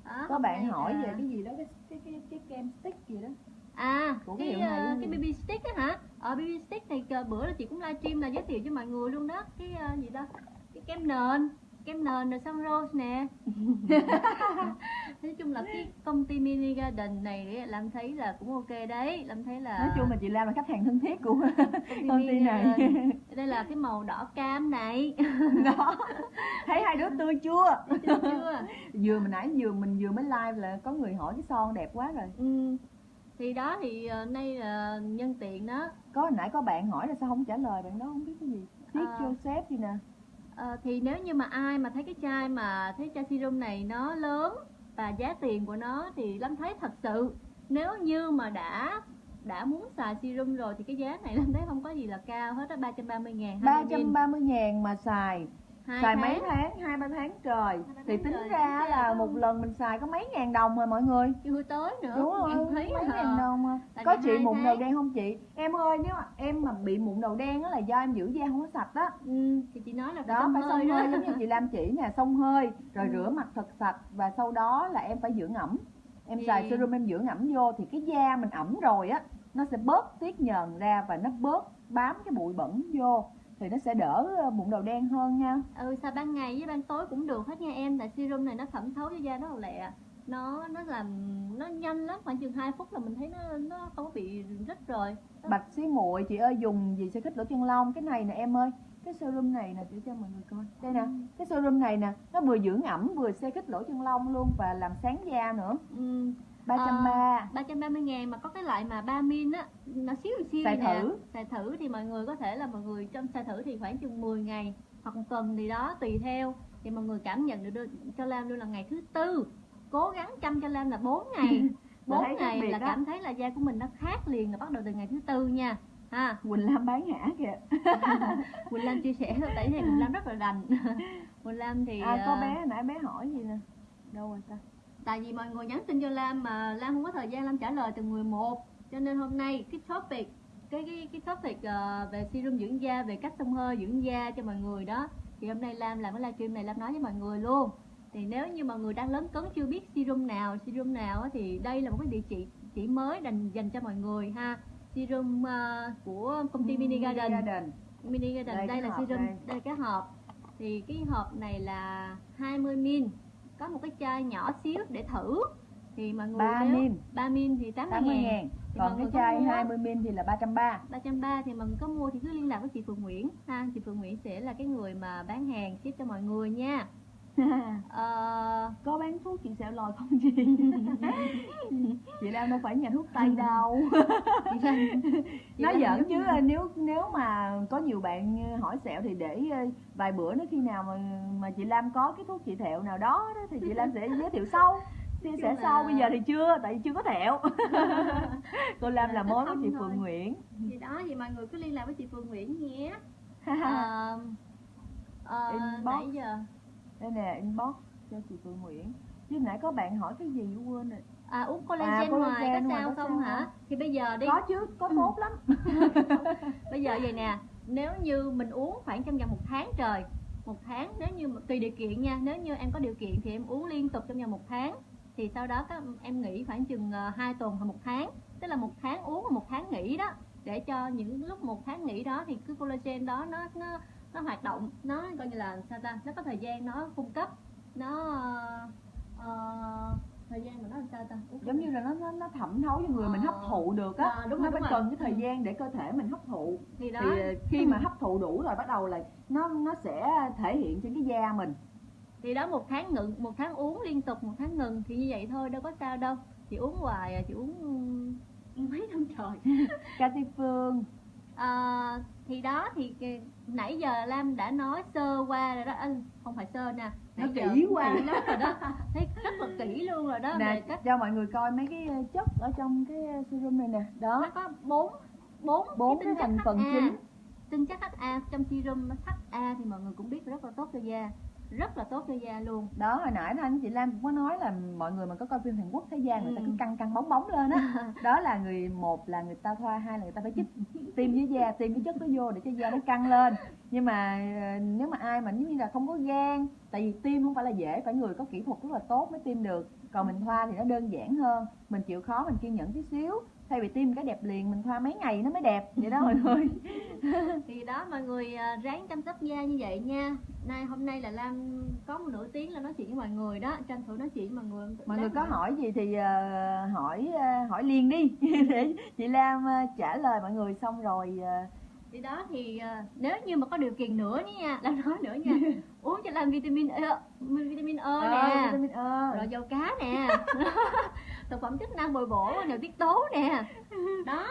Đó, có bạn hỏi là- về cái gì đó cái cái cái, cái kem stick gì đó. À của cái cái này cái? BB stick á hả? Ở BB stick này bữa là chị cũng livestream là giới thiệu cho mọi người luôn đó. Cái ờ, gì đó cái kem nền kem nền rồi xong rose nè. Nói chung là cái công ty mini garden này làm thấy là cũng ok đấy. Làm thấy là nói chung là chị Lam là khách hàng thân thiết của công công ty này. Garden. đây là cái màu đỏ cam này. Đó. Thấy hai đứa tươi chưa? Chưa chưa? Vừa mình nãy vừa mình vừa mới live là có người hỏi cái son đẹp quá rồi. Ừ. thì đó thì ờ, nay là nhân tiện đó. Có nãy có bạn hỏi là sao không trả lời bạn đó không biết cái gì. Tiết À. Joseph gì nè à, thì nếu như mà ai mà thấy cái chai mà thấy chai serum này nó lớn và giá tiền của nó thì Lâm thấy thật sự nếu như mà đã đã muốn xài serum rồi thì cái giá này Lâm thấy không có gì là cao hết á 330 ngàn 330 ngàn mà xài hai xài tháng. mấy tháng. hai ba tháng trời. Ba thì tính ra là một lần mình xài có mấy ngàn đồng mà mọi người. Chưa tới nữa đúng rồi thấy mấy ngàn đồng Tại có chị mụn tháng. đầu đen không chị? Em ơi nếu mà em mà bị mụn đầu đen đó là do em giữ da không có sạch á. Ừ, thì chị nói là đó phải xông đó. hơi giống như chị Lam chỉ nè xông hơi rồi Ừ. rửa mặt thật sạch và sau đó là em phải dưỡng ẩm. Em Thì- xài serum em dưỡng ẩm vô thì cái da mình ẩm rồi á nó sẽ bớt tiết nhờn ra và nó bớt bám cái bụi bẩn vô thì nó sẽ đỡ ờ, mụn đầu đen hơn nha. Ừ xài ban ngày với ban tối cũng được hết nha em tại serum này nó thẩm thấu cho da rất là lẹ. Nó nó làm nó nhanh lắm khoảng chừng 2 phút là mình thấy nó nó không có bị rít rồi. Bạch xí muội chị ơi dùng gì sẽ kích lỗ chân lông? Cái này nè em ơi cái serum này nè để cho mọi người coi. Đây nè Ừ. cái serum này nè nó vừa dưỡng ẩm vừa xe kích lỗ chân lông luôn và làm sáng da nữa. Ừ, 330 330 ngàn mà có cái loại mà 3 min á nó xíu xíu Xài nè. thử. xài thử thì mọi người có thể là mọi người trong xài thử thì khoảng chừng 10 ngày hoặc một tuần gì đó tùy theo. Thì mọi người cảm nhận được đưa- cho Lam luôn là ngày thứ tư. Cố gắng chăm cho Lam là 4 ngày. Là 4 thấy khác ngày là đó. cảm thấy là da của mình nó khác liền là bắt đầu từ ngày thứ tư nha. Ha. Quỳnh Lam bán hả kìa. Quỳnh Lam chia sẻ tại này Quỳnh Lam rất là rành. Quỳnh Lam thì à có ờ, bé nãy bé hỏi gì nè? Đâu rồi ta tại vì mọi người nhắn tin cho Lam mà Lam không có thời gian Lam trả lời từ 11 cho nên hôm nay cái topic cái cái cái topic ờ, về serum dưỡng da về cách xông hơi dưỡng da cho mọi người đó. Thì hôm nay Lam làm cái livestream này Lam nói với mọi người luôn. Thì nếu như mọi người đang lớn cấn chưa biết serum nào serum nào thì đây là một cái địa chỉ chỉ mới dành dành cho mọi người ha. Serum ờ, của công ty Mini Garden. Mini Garden Đây, đây, cái là serum đây. đây. cái hộp. Thì cái hộp này là 20 min có một cái chai nhỏ xíu để thử. Thì mọi người 3 nếu min. 3 min thì 80, 80 ngàn. ngàn. Thì còn cái chai mua á. 20 min thì là 330 330 thì mọi người có mua thì cứ liên lạc với chị Phương Nguyễn. Ha chị Phương Nguyễn sẽ là cái người mà bán hàng ship cho mọi người nha Ờ, có bán thuốc chị sẹo lòi không chị chị Lam đâu phải nhà thuốc tây đâu. Chị Lan chị nói Lan giỡn chứ ờ, nếu nếu mà có nhiều bạn hỏi sẹo thì để ờ, vài bữa nữa khi nào mà mà chị Lam có cái thuốc trị thẹo nào đó, đó thì chị Lam sẽ giới thiệu sau. Chia sẻ Chung là- sau bây giờ thì chưa tại vì chưa có thẹo. Cô Lam Là mối với chị thôi. Phượng Nguyễn. Thì đó thì mọi người cứ liên lạc với chị Phương Nguyễn nhé. Ờ, ờ, Inbox. nãy giờ đây nè inbox cho chị Phượng Nguyễn. Chứ nãy có bạn hỏi cái gì quên rồi? À uống collagen, À, ngoài collagen có ngoài sao có không sao hả? không? thì bây giờ đi. Có chứ có tốt lắm. Bây giờ vậy nè nếu như mình uống khoảng trong vòng một tháng trời một tháng nếu như tùy điều kiện nha nếu như em có điều kiện thì em uống liên tục trong vòng một tháng thì sau đó các em nghỉ khoảng chừng 2 tuần hoặc một tháng. Tức là một tháng uống và một tháng nghỉ đó để cho những lúc một tháng nghỉ đó thì cái collagen đó nó nó nó hoạt động nó coi như là sao ta nó có thời gian nó cung cấp nó ờ, thời gian mà nó làm sao ta? Ủa, giống như là nó nó, nó thẩm thấu cho người mình hấp thụ được á. À, đúng nó rồi, phải đúng cần rồi. cái thời gian để cơ thể mình hấp thụ. Thì đó. Thì khi mà hấp thụ đủ rồi bắt đầu là nó nó sẽ thể hiện trên cái da mình. Thì đó một tháng ngừng một tháng uống liên tục một tháng ngừng thì như vậy thôi đâu có sao đâu. Chị uống hoài à chị uống mấy năm trời. Cathy Phương. À, thì đó thì nãy giờ Lam đã nói sơ qua rồi đó. Ơ, không phải sơ nè Nó kỹ quá. lắm rồi đó. Thấy rất là kỹ luôn rồi đó về nè cách cho mọi người coi mấy cái ờ, chất ở trong cái ờ, serum này nè. Đó. Nó có bốn bốn bốn cái thành phần chính. Tinh chất HA trong serum HA thì mọi người cũng biết rất là tốt cho da rất là tốt cho da luôn. Đó hồi nãy anh chị Lam cũng có nói là mọi người mà có coi phim Hàn Quốc thấy da người ta Ừ. cứ căng căng bóng bóng lên á. Đó là người một là người ta thoa hai là người ta phải chích tiêm với da tiêm cái chất đó vô để cho da nó căng lên. Nhưng mà ờ, nếu mà ai mà giống như là không có gan tại vì tiêm không phải là dễ phải người có kỹ thuật rất là tốt mới tiêm được. Còn mình thoa thì nó đơn giản hơn mình chịu khó mình kiên nhẫn tí xíu thay vì tiêm cái đẹp liền mình thoa mấy ngày nó mới đẹp. Vậy đó mọi người. Thì đó mọi người à, ráng chăm sóc da như vậy nha. Nay hôm nay là Lam có một nửa tiếng là nói chuyện với mọi người đó. Tranh thủ nói chuyện với mọi người. Mọi người có hỏi gì thì ờ, hỏi ờ, hỏi liền đi. Để chị Lam trả lời mọi người xong rồi thì đó thì à, nếu như mà có điều kiện nữa nha Lam nói nữa nha. Uống cho Lam vitamin E vitamin E ờ, nè. vitamin E. Rồi dầu cá nè. Thực phẩm chức năng bồi bổ nội tiết tố nè. Đó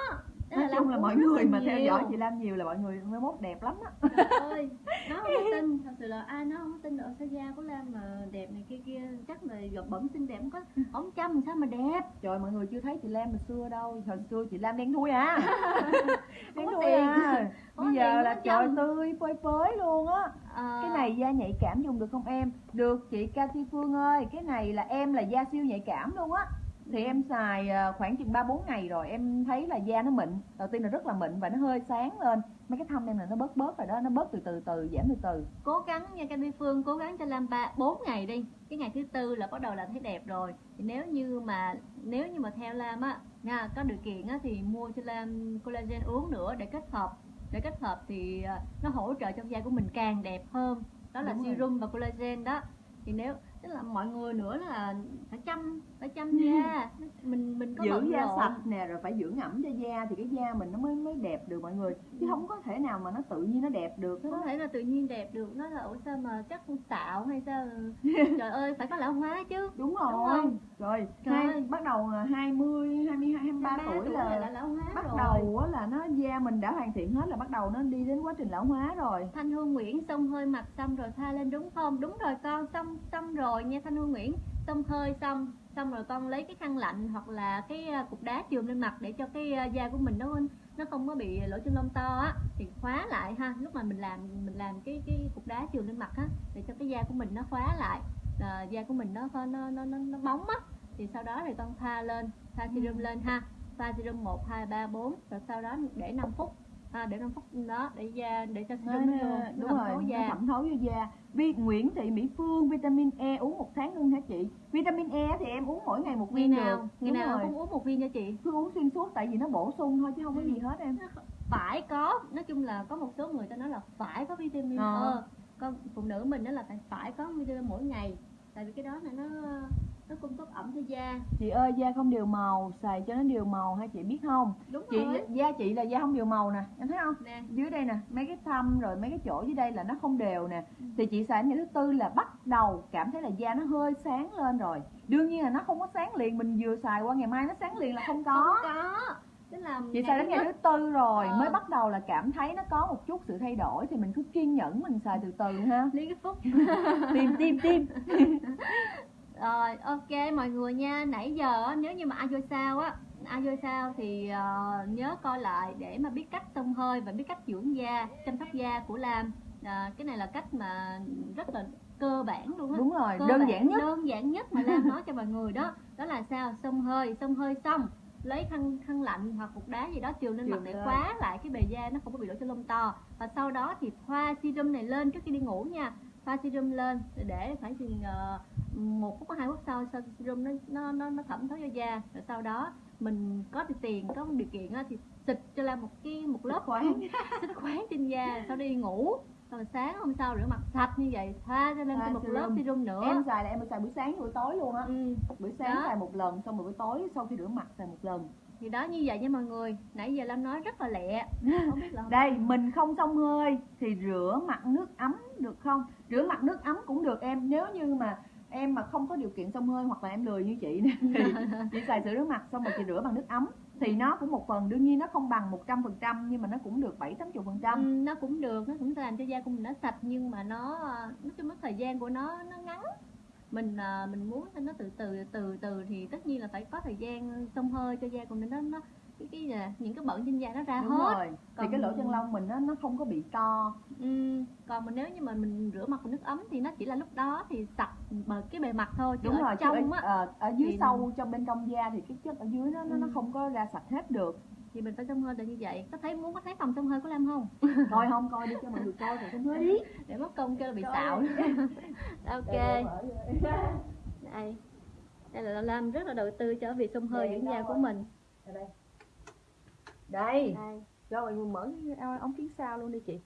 nói chung là mọi người mà theo nhiều. dõi chị Lam nhiều là mọi người mới mốt đẹp lắm á. Trời ơi, nó không có tin, thật sự là ai nó không có tin được sao da của Lam mà đẹp này kia kia. Chắc là giọt bẩm xinh đẹp không có. Ống chăm sao mà đẹp. Trời mọi người chưa thấy chị Lam hồi xưa đâu. Hồi xưa chị Lam đen thui à. Đen thui à. Bây giờ là trời tươi phơi phới luôn á. Ờ, cái này da nhạy cảm dùng được không em? Được chị Cathy Phương ơi cái này là em là da siêu nhạy cảm luôn á thì em xài ờ, khoảng chừng ba bốn ngày rồi em thấy là da nó mịn. Đầu tiên là rất là mịn và nó hơi sáng lên. Mấy cái thâm em là nó bớt bớt rồi đó nó bớt từ từ từ giảm từ từ. Cố gắng nha Candy Phương cố gắng cho Lam ba bốn ngày đi. Cái ngày thứ tư là bắt đầu là thấy đẹp rồi. Thì nếu như mà nếu như mà theo Lam á nha có điều kiện á thì mua cho Lam collagen uống nữa để kết hợp. Để kết hợp thì à, nó hỗ trợ cho da của mình càng đẹp hơn. Đó là Đúng rồi. serum và collagen đó. Thì nếu tức là mọi người nữa là phải chăm phải chăm da. Mình mình có bận da sạch nè rồi phải dưỡng ẩm cho da thì cái da mình nó mới mới đẹp được mọi người. Chứ không có thể nào mà nó tự nhiên nó đẹp được hết không thể là tự nhiên đẹp được. Nó là ủa sao mà chắc xạo hay sao? Trời ơi phải có lão hóa chứ. Đúng Đúng rồi. không? rồi Trời hai, ơi. bắt đầu là 20 22 23 tuổi là, đã lão hóa bắt rồi. đầu á là nó da mình đã hoàn thiện hết là bắt đầu nó đi đến quá trình lão hóa rồi. Thanh Hương Nguyễn xông hơi mặt xong rồi thoa lên đúng không? Đúng rồi con, xong xong rồi nha Thanh Hương Nguyễn. Xông hơi xong, xong rồi con lấy cái khăn lạnh hoặc là cái à, cục đá chườm lên mặt để cho cái à, da của mình nó nó không có bị lỗ chân lông to á thì khóa lại ha. Lúc mà mình làm mình làm cái cái cục đá chườm lên mặt á để cho cái da của mình nó khóa lại. À, da của mình nó nó nó nó, nó bóng á thì sau đó thì con thoa lên, thoa serum lên ha. Thoa serum 1 2 3 4 rồi sau đó để 5 phút. À, để 5 phút đó để da để cho nó, serum nó, đúng nó rồi nó thẩm thấu vô da Vi Nguyễn Thị Mỹ Phương vitamin E uống một tháng luôn hả chị? Vitamin E thì em uống mỗi ngày một ngày viên nào? được. Ngày Đúng nào rồi. cũng uống một viên cho chị. Cứ uống xuyên suốt tại vì nó bổ sung thôi chứ không có Ừ. gì hết em. Phải có. Nói chung là có một số người ta nói là phải có vitamin. E. Con phụ nữ mình đó là phải phải có vitamin mỗi ngày. Tại vì cái đó là nó nó cung cấp ẩm cho da. Chị ơi da không đều màu xài cho nó đều màu hay chị biết không? Đúng chị rồi. da chị là da không đều màu nè em thấy không? Nè. Dưới đây nè mấy cái thâm rồi mấy cái chỗ dưới đây là nó không đều nè. Ừ. thì chị xài ngày thứ tư là bắt đầu cảm thấy là da nó hơi sáng lên rồi. Đương nhiên là nó không có sáng liền mình vừa xài qua ngày mai nó sáng liền là không có. Không có. Tức là chị xài đến ngày thứ tư rồi Ờ. mới bắt đầu là cảm thấy nó có một chút sự thay đổi thì mình cứ kiên nhẫn mình xài từ từ ha. Lý cái phúc. Tim tim tim Rồi ok mọi người nha. Nãy giờ nếu như mà ai vô sao á Ai vô sao thì ờ, nhớ coi lại Để mà biết cách xông hơi Và biết cách dưỡng da Chăm sóc da của Lam. À, Cái này là cách mà rất là cơ bản luôn á. Đúng rồi Cơ đơn bản, giản nhất. đơn giản nhất mà Lam nói cho mọi người đó. Đó là sao? Xông hơi Xông hơi xong lấy khăn khăn lạnh hoặc cục đá gì đó chườm lên mặt để khóa lại cái bề da nó không có bị lỗ chân lông to. Và sau đó thì thoa serum này lên trước khi đi ngủ nha thoa serum lên để khoảng chừng ờ, một phút hai phút sau sau serum nó nó nó, nó thẩm thấu vô da. Rồi sau đó mình có tiền có điều kiện thì xịt cho Lam một cái một lớp khoáng. xịt khoáng trên da sau đi ngủ. Rồi sáng hôm sau rửa mặt sạch như vậy thoa cho Thoa thêm một lớp serum nữa. Em xài là em xài buổi sáng buổi tối luôn á. Ừ. buổi sáng Đó. xài một lần xong rồi buổi tối sau khi rửa mặt xài một lần. Thì đó như vậy nha mọi người. Nãy giờ Lam nói rất là lẹ. Không biết là đây mình không xông hơi thì rửa mặt nước ấm được không rửa mặt nước ấm cũng được em, nếu như mà em mà không có điều kiện xông hơi hoặc là em lười như chị thì chị xài sữa rửa mặt, xong rồi chị rửa bằng nước ấm. Thì nó cũng một phần, đương nhiên nó không bằng 100% nhưng mà nó cũng được 7 80 phần trăm. Ừ, nó cũng được, nó cũng làm cho da của mình nó sạch, nhưng mà nó, nói chung mất thời gian của nó nó ngắn. Mình à, mình muốn cho nó từ từ từ từ thì tất nhiên là phải có thời gian xông hơi cho da của mình, nó nó cái cái là những cái bẩn trên da nó ra đúng hết. rồi thì Còn- cái lỗ chân lông mình nó nó không có bị to ừ, còn mà nếu như mà mình rửa mặt bằng nước ấm thì nó chỉ là lúc đó thì sạch bờ cái bề mặt thôi chứ đúng ở rồi trong ở, á ờ, ở dưới thì- sâu trong bên trong da thì cái chất ở dưới nó nó, nó Ừ. không có ra sạch hết được. Thì mình phải xông hơi là như vậy. Có thấy muốn có thấy phòng xông hơi của Lam không? Coi không coi đi cho mọi người coi rồi không hơi đi để mất công kêu là bị xạo. Ok. Đây, đây là Lam rất là đầu tư cho việc xông hơi dưỡng da của mình. Đây đây. Đây. Mọi người mở cái ống kiến sao luôn đi chị.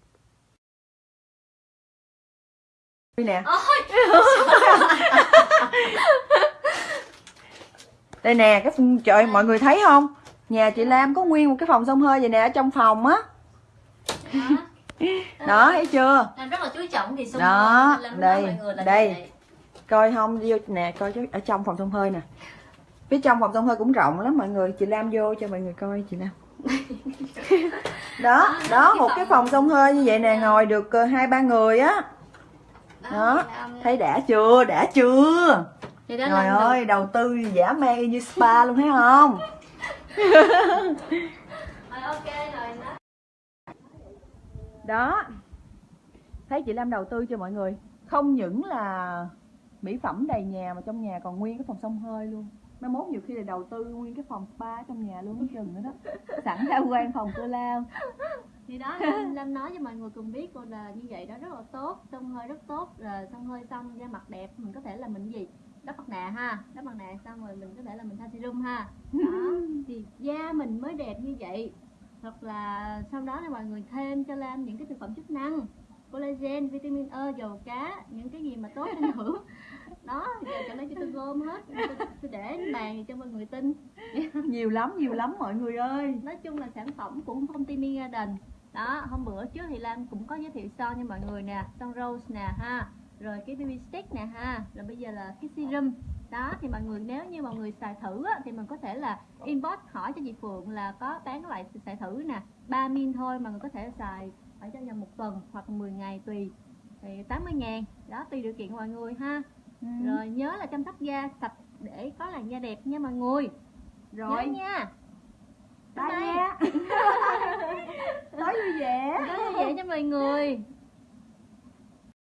Đây nè. Đây nè cái trời ơi, mọi người thấy không? Nhà chị Lam có nguyên một cái phòng xông hơi vậy nè ở trong phòng á. Đó. Thấy chưa? Lam rất là chú trọng thì xông Đó, đây, đây. coi không vô nè coi chứ ở trong phòng xông hơi nè. Phía trong phòng xông hơi cũng rộng lắm mọi người. Chị Lam vô cho mọi người coi chị Lam đó Đó, đó một cái phòng xông hơi như vậy nè ngồi được ờ, hai ba người á. Đó thì Lam- thấy đã chưa? Đã chưa? Đó trời ơi đầu tư giả man y như spa luôn thấy không? Đó. đó. Thấy chị Lam đầu tư cho mọi người? Không những là mỹ phẩm đầy nhà mà trong nhà còn nguyên cái phòng xông hơi luôn mai mốt nhiều khi là đầu tư nguyên cái phòng spa trong nhà luôn có chừng nữa đó. Sẵn tham quan phòng cô lao. Thì đó Lam, Lam nói cho mọi người cùng biết cô là như vậy đó rất là tốt xông hơi rất tốt rồi xông hơi xong da mặt đẹp mình có thể là mình gì? Đắp mặt nạ ha đắp mặt nạ xong rồi mình có thể là mình thoa serum ha. Đó thì da mình mới đẹp như vậy. Hoặc là sau đó là mọi người thêm cho Lam những cái thực phẩm chức năng collagen vitamin E dầu cá những cái gì mà tốt cho nữ đó giờ trở lấy cho tôi gom hết. Tôi, tôi để trên bàn cho mọi người tin. Nhiều lắm nhiều lắm mọi người ơi. Nói chung là sản phẩm của công ty Mi Garden. Đó hôm bữa trước thì Lam cũng có giới thiệu son cho mọi người nè. Son rose nè ha. Rồi cái baby stick nè ha. Rồi bây giờ là cái serum. Đó thì mọi người nếu như mọi người xài thử á, thì mình có thể là inbox hỏi cho chị Phượng là có bán loại xài thử nè. 3 min thôi mà người có thể xài ở trong vòng một tuần hoặc 10 ngày tùy. Thì 80 ngàn. Đó tùy điều kiện của mọi người ha Ừ. rồi nhớ là chăm sóc da sạch để có làn da đẹp nha mọi người. Rồi. Nhớ nha. Bye Bye. nha. Tối vui vẻ. Có như vậy cho mọi người